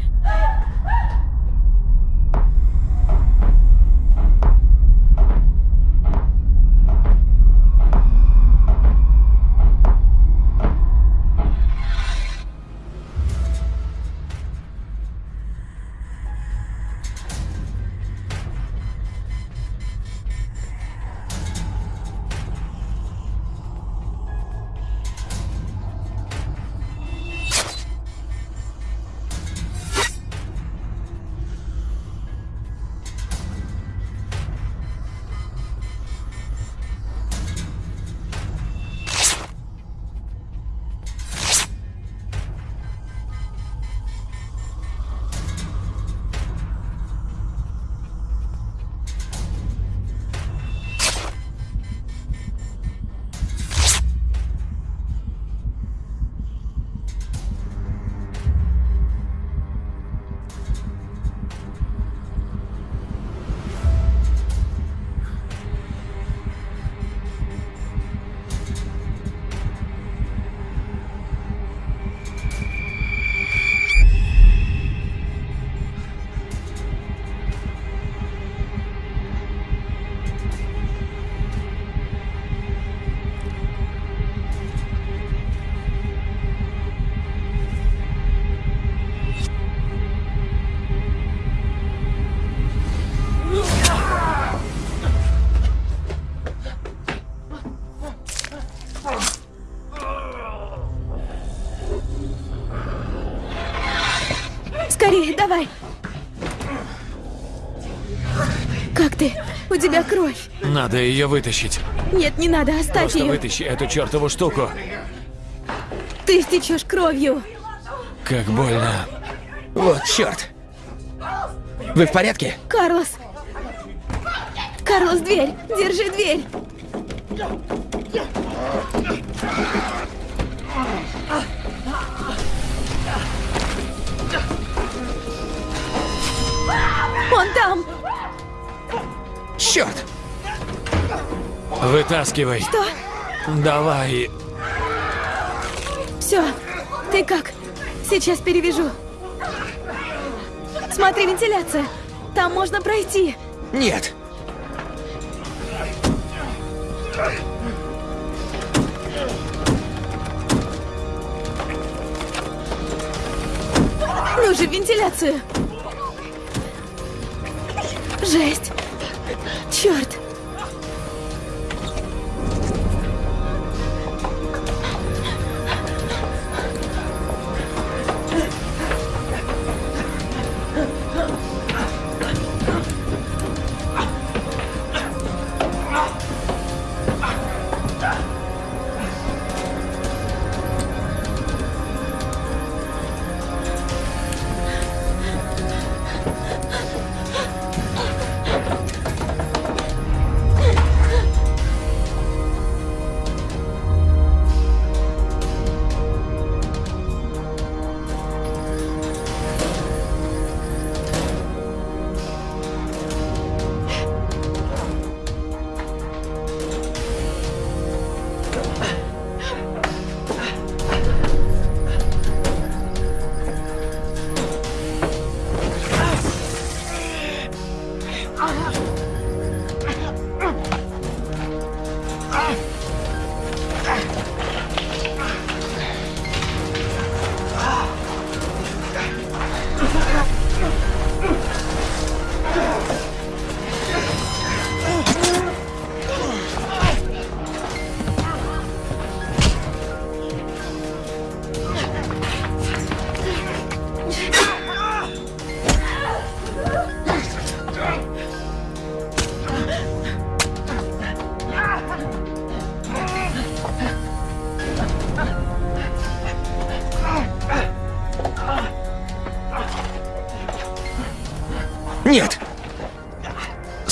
[SPEAKER 2] Надо ее вытащить.
[SPEAKER 1] Нет, не надо, оставь
[SPEAKER 2] Просто
[SPEAKER 1] ее.
[SPEAKER 2] вытащи эту чертову штуку.
[SPEAKER 1] Ты стечешь кровью.
[SPEAKER 2] Как больно.
[SPEAKER 3] Вот черт. Вы в порядке?
[SPEAKER 1] Карлос. Карлос, дверь. Держи дверь.
[SPEAKER 2] Вытаскивай.
[SPEAKER 1] Что?
[SPEAKER 2] Давай.
[SPEAKER 1] Все. Ты как? Сейчас перевяжу. Смотри, вентиляция. Там можно пройти.
[SPEAKER 3] Нет!
[SPEAKER 1] Ну же, вентиляцию. Жесть. Черт.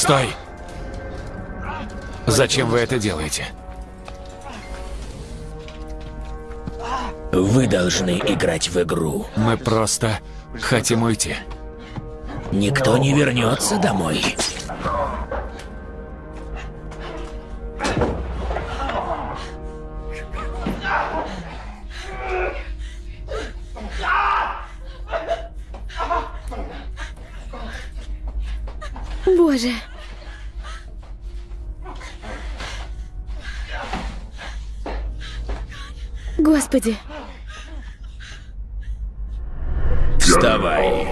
[SPEAKER 2] Стой! Зачем вы это делаете?
[SPEAKER 3] Вы должны играть в игру.
[SPEAKER 2] Мы просто хотим уйти.
[SPEAKER 3] Никто не вернется домой.
[SPEAKER 1] Господи,
[SPEAKER 5] Вставай.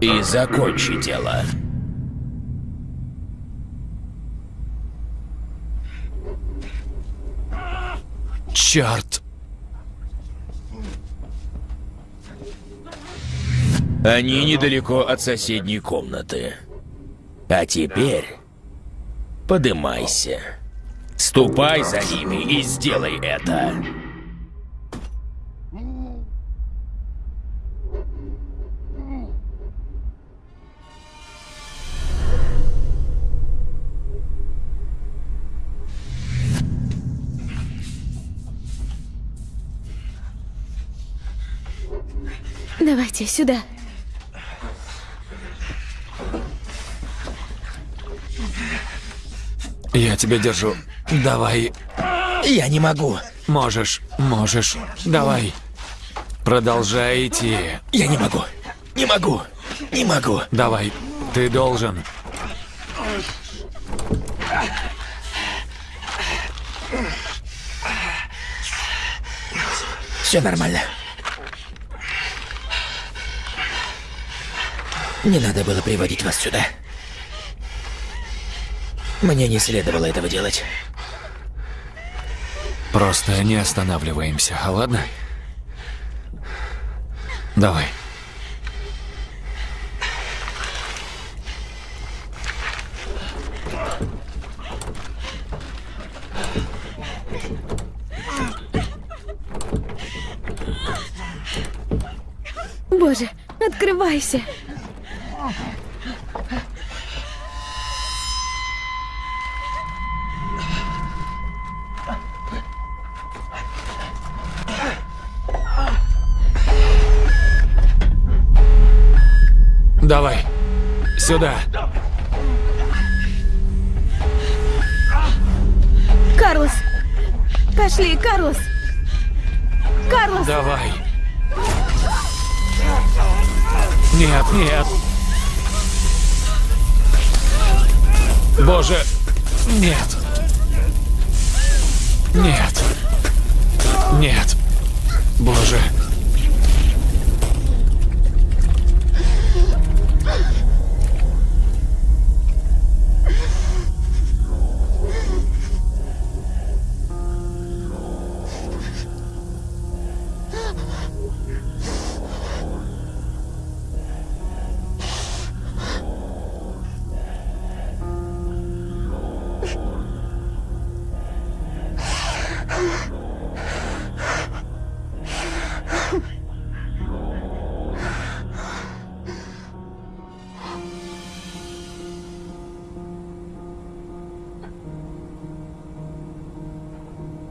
[SPEAKER 5] И закончи дело.
[SPEAKER 2] Черт!
[SPEAKER 5] Они недалеко от соседней комнаты. А теперь подымайся. Ступай за ними и сделай это.
[SPEAKER 1] давайте сюда.
[SPEAKER 2] Я тебя держу. Давай.
[SPEAKER 3] Я не могу.
[SPEAKER 2] Можешь, можешь. Давай. Продолжай идти.
[SPEAKER 3] Я не могу. Не могу. Не могу.
[SPEAKER 2] Давай. Ты должен.
[SPEAKER 3] Все нормально. Не надо было приводить вас сюда. Мне не следовало этого делать.
[SPEAKER 2] Просто не останавливаемся, а ладно? Давай.
[SPEAKER 1] Боже, открывайся.
[SPEAKER 2] Сюда.
[SPEAKER 1] Карлос! Пошли, Карлос! Карлос!
[SPEAKER 2] Давай. Нет, нет. Боже, нет. Нет. Нет. Боже.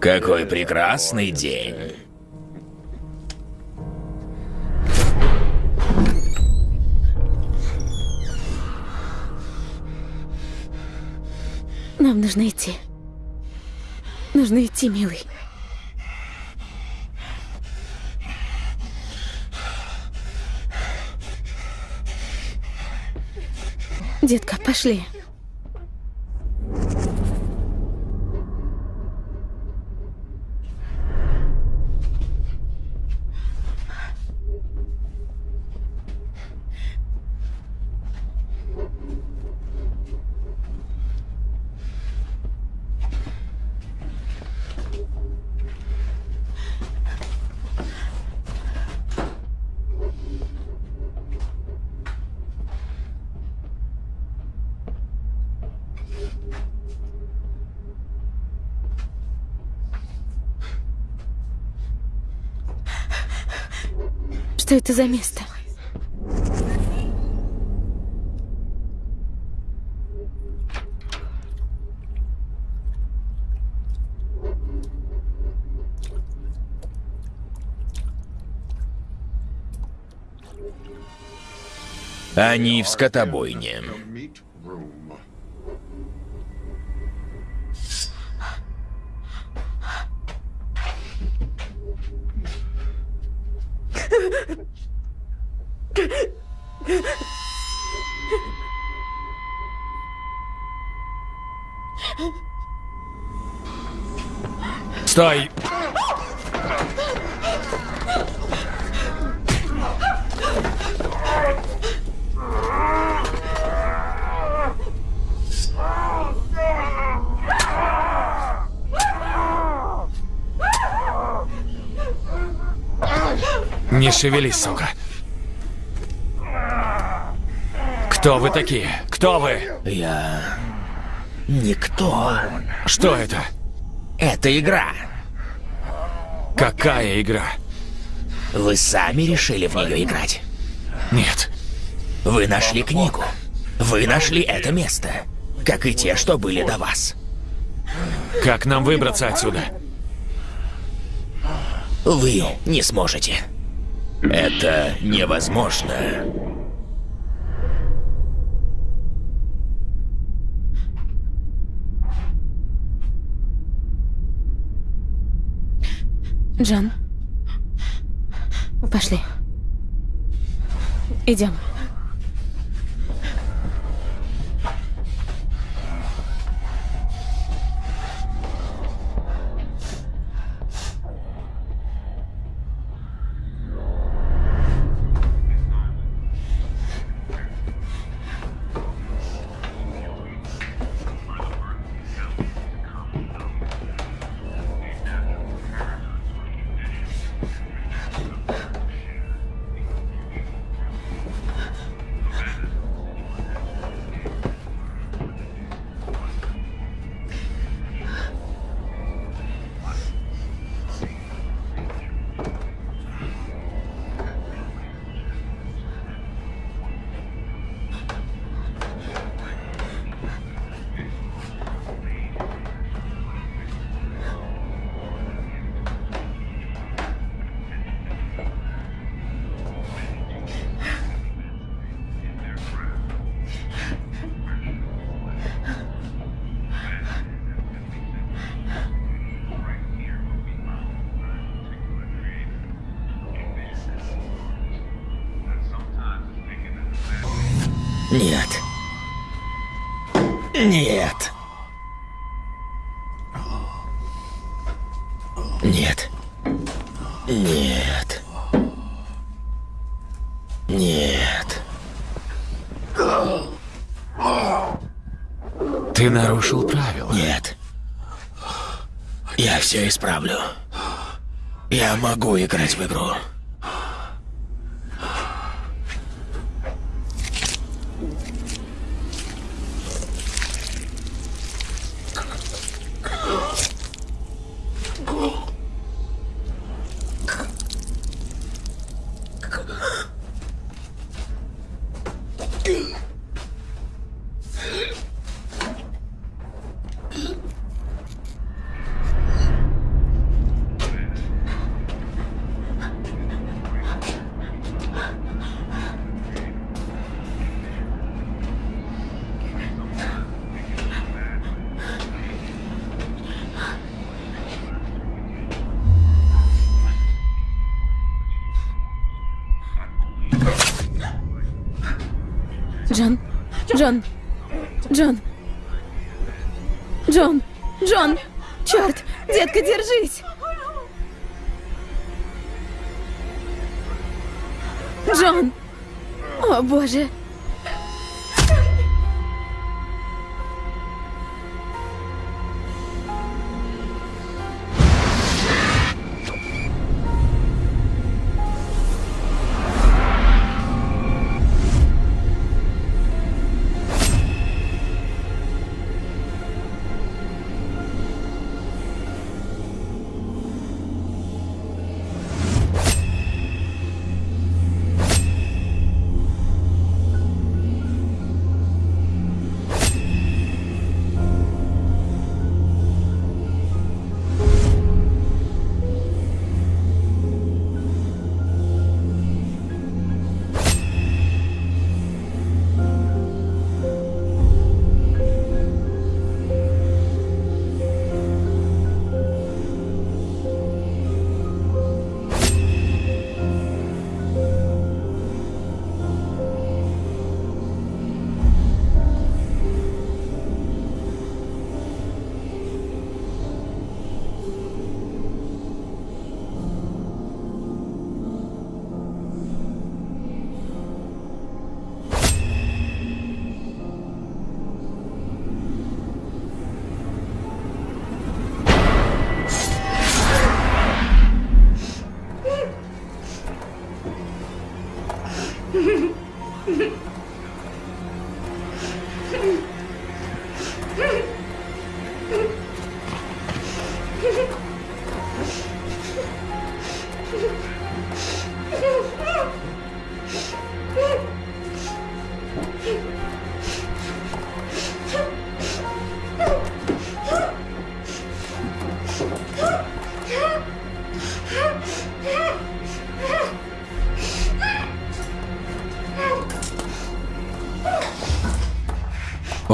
[SPEAKER 5] Какой прекрасный день.
[SPEAKER 1] Нам нужно идти. Нужно идти, милый. Детка, пошли. это за место?
[SPEAKER 5] Они в скотобойне.
[SPEAKER 2] Стой! Не шевелись, сука. Кто вы такие? Кто вы?
[SPEAKER 3] Я... Никто.
[SPEAKER 2] Что это?
[SPEAKER 3] Это игра.
[SPEAKER 2] Какая игра?
[SPEAKER 3] Вы сами решили в нее играть.
[SPEAKER 2] Нет.
[SPEAKER 3] Вы нашли книгу. Вы нашли это место. Как и те, что были до вас.
[SPEAKER 2] Как нам выбраться отсюда?
[SPEAKER 3] Вы не сможете. Это невозможно.
[SPEAKER 1] Джон. Пошли. Идем.
[SPEAKER 2] Нарушил правила.
[SPEAKER 3] Нет. Я все исправлю. Я могу играть в игру.
[SPEAKER 1] Джон.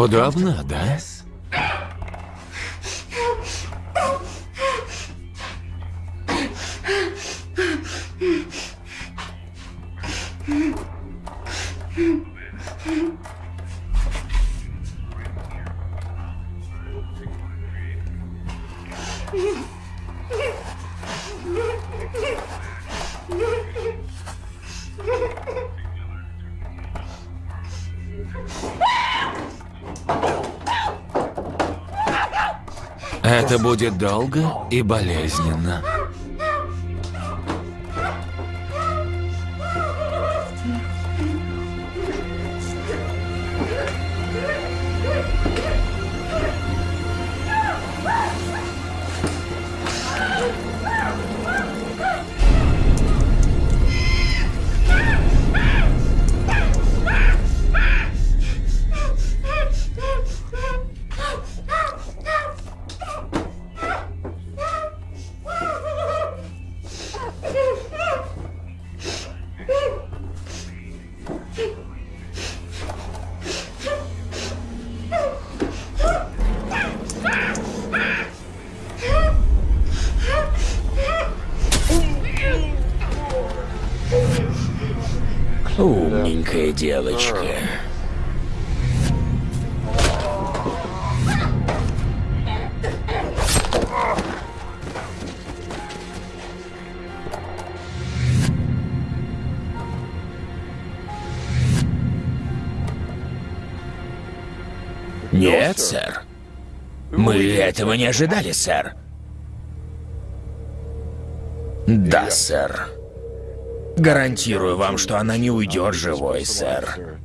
[SPEAKER 2] Удобно, да? Это будет долго и болезненно.
[SPEAKER 3] Этого не ожидали, сэр. Да, сэр. Гарантирую вам, что она не уйдет живой, сэр.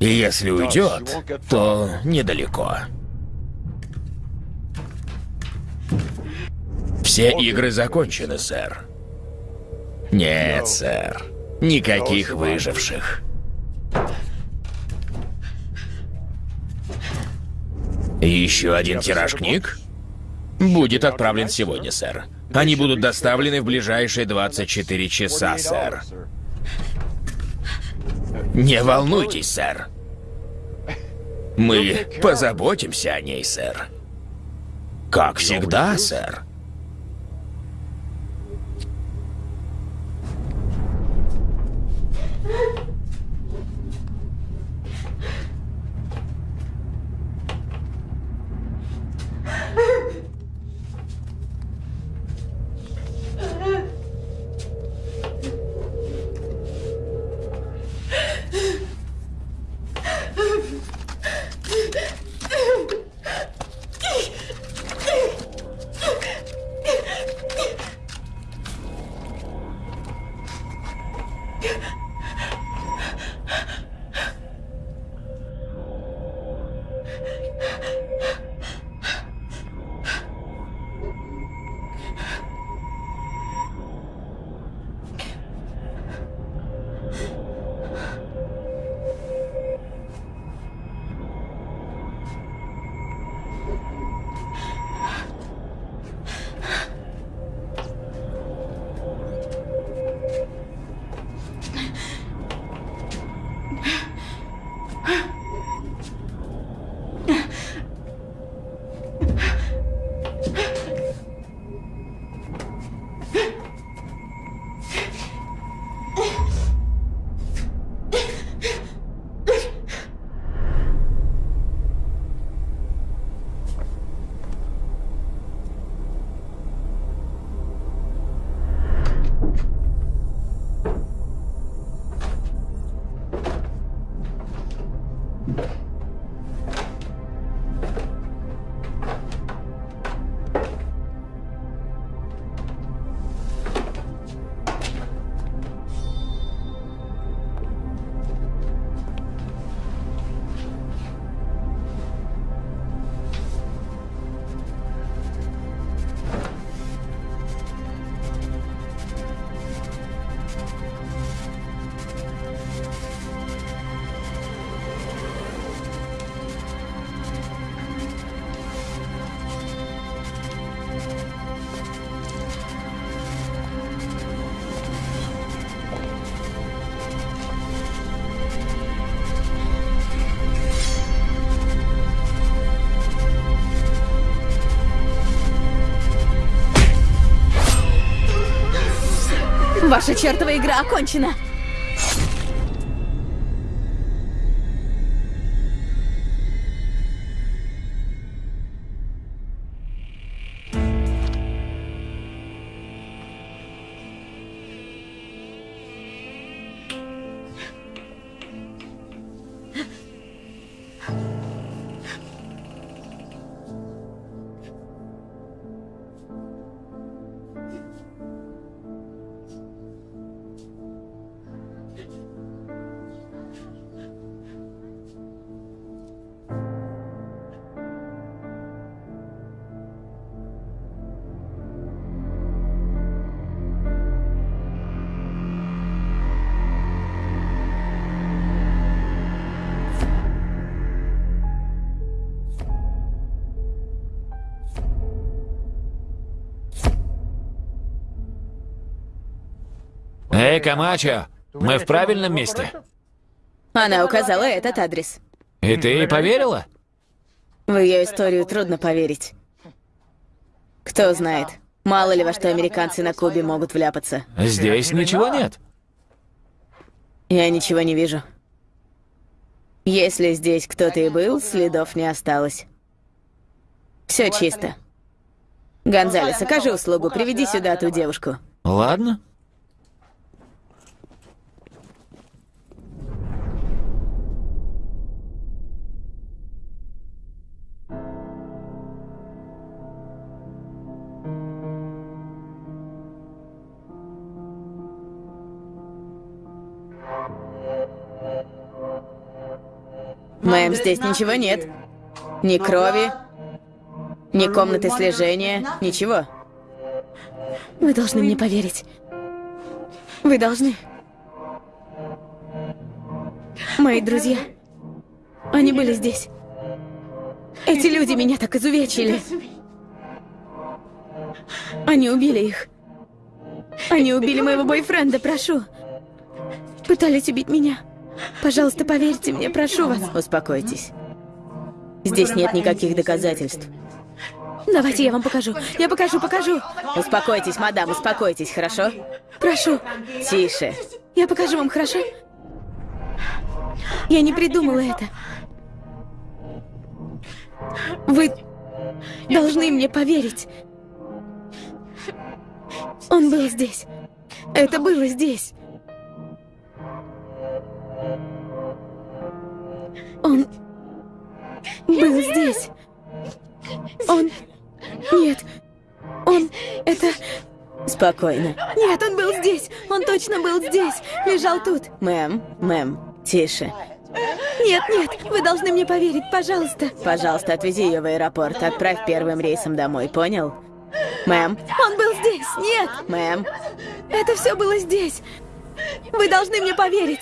[SPEAKER 3] И если уйдет, то недалеко. Все игры закончены, сэр. Нет, сэр. Никаких выживших. Еще один тираж книг? Будет отправлен сегодня, сэр. Они будут доставлены в ближайшие 24 часа, сэр. Не волнуйтесь, сэр. Мы позаботимся о ней, сэр. Как всегда, сэр.
[SPEAKER 1] Ваша чертова игра окончена.
[SPEAKER 2] Эй, Камачо, мы в правильном месте?
[SPEAKER 1] Она указала этот адрес.
[SPEAKER 2] И ты ей поверила?
[SPEAKER 1] В ее историю трудно поверить. Кто знает, мало ли во что американцы на Кубе могут вляпаться.
[SPEAKER 2] Здесь ничего нет.
[SPEAKER 1] Я ничего не вижу. Если здесь кто-то и был, следов не осталось. Все чисто. Гонзалес, окажи услугу, приведи сюда ту девушку.
[SPEAKER 2] Ладно.
[SPEAKER 1] Мэм, здесь ничего нет. Ни крови, ни комнаты слежения, ничего. Вы должны мне поверить. Вы должны. Мои друзья, они были здесь. Эти люди меня так изувечили. Они убили их. Они убили моего бойфренда, прошу. Пытались убить меня. Пожалуйста, поверьте мне, прошу вас. Успокойтесь. Здесь нет никаких доказательств. Давайте я вам покажу. Я покажу, покажу. Успокойтесь, мадам, успокойтесь, хорошо? Прошу. Тише. Я покажу вам, хорошо? Я не придумала это. Вы должны мне поверить. Он был здесь. Это было здесь. Он был здесь. Он... Нет. Он... Это... Спокойно. Нет, он был здесь. Он точно был здесь. Лежал тут. Мэм, мэм, тише. Нет, нет, вы должны мне поверить, пожалуйста. Пожалуйста, отвези ее в аэропорт. Отправь первым рейсом домой, понял? Мэм. Он был здесь. Нет. Мэм. Это все было здесь. Вы должны мне поверить.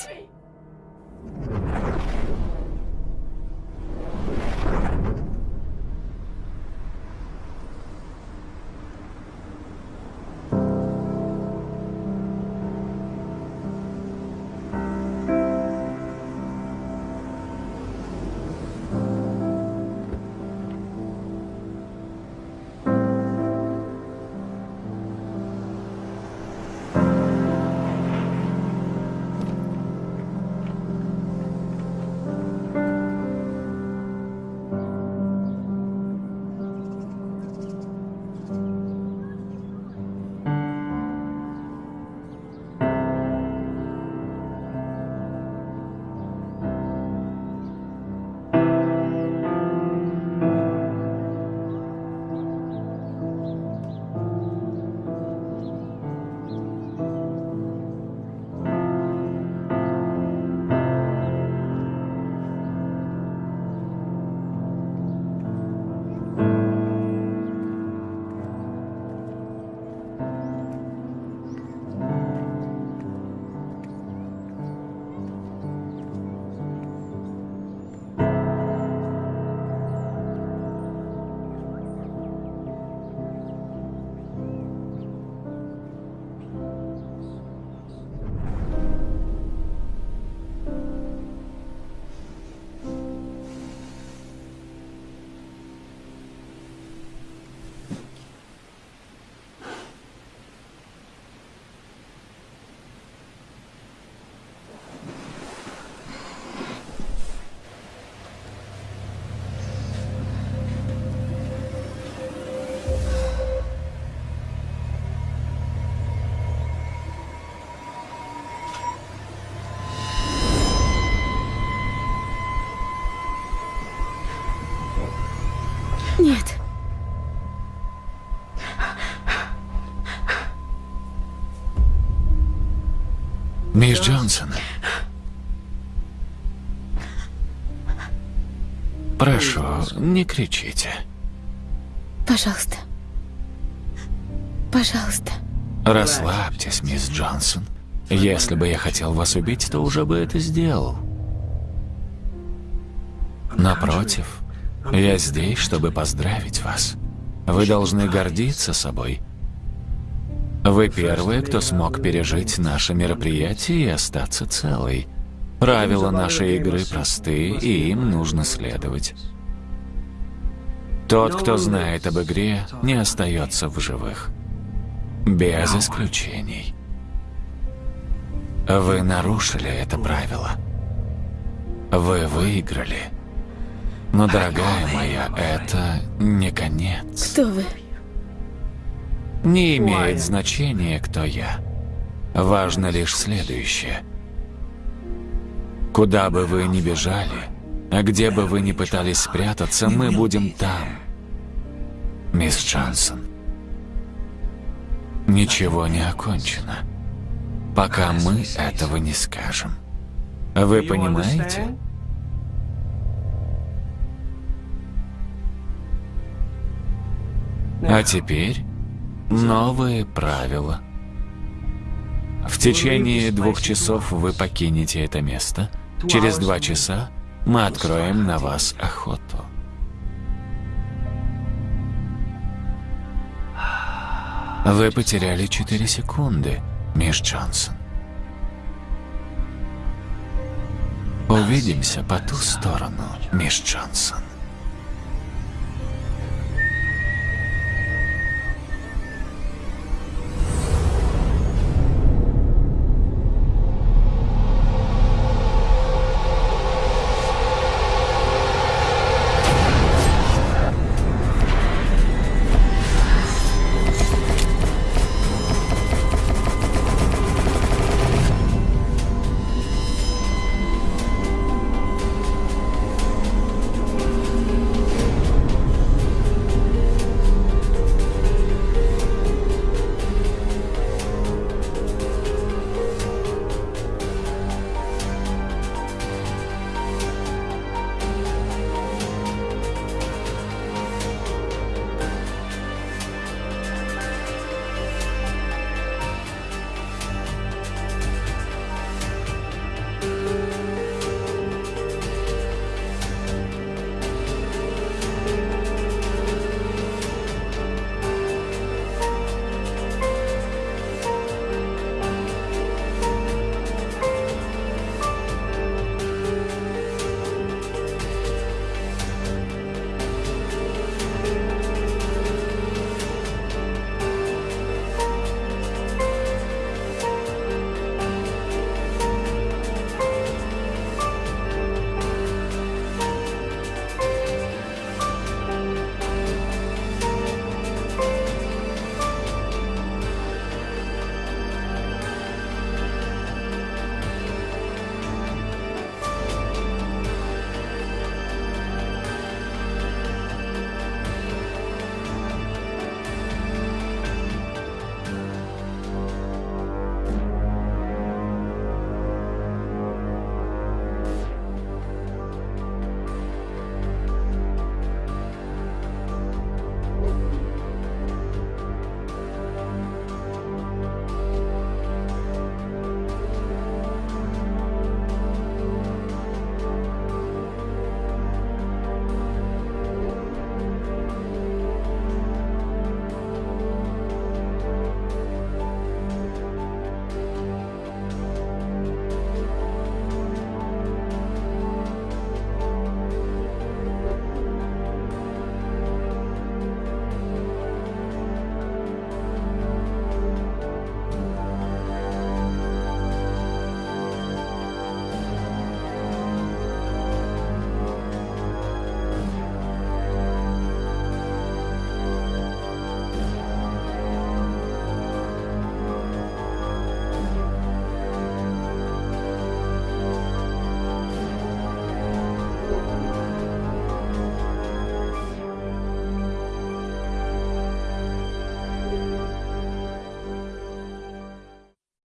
[SPEAKER 2] Джонсон. Прошу, не кричите.
[SPEAKER 1] Пожалуйста. Пожалуйста.
[SPEAKER 2] Расслабьтесь, мисс Джонсон. Если бы я хотел вас убить, то уже бы это сделал. Напротив, я здесь, чтобы поздравить вас. Вы должны гордиться собой. Вы первые, кто смог пережить наше мероприятие и остаться целой. Правила нашей игры просты, и им нужно следовать. Тот, кто знает об игре, не остается в живых. Без исключений. Вы нарушили это правило. Вы выиграли. Но, дорогая моя, это не конец.
[SPEAKER 1] Кто вы?
[SPEAKER 2] Не имеет значения, кто я. Важно лишь следующее. Куда бы вы ни бежали, а где бы вы ни пытались спрятаться, мы будем там. Мисс Джонсон. Ничего не окончено, пока мы этого не скажем. Вы понимаете? А теперь новые правила. В течение двух часов вы покинете это место. Через два часа мы откроем на вас охоту. Вы потеряли 4 секунды, мисс Джонсон. Увидимся по ту сторону, мисс Джонсон.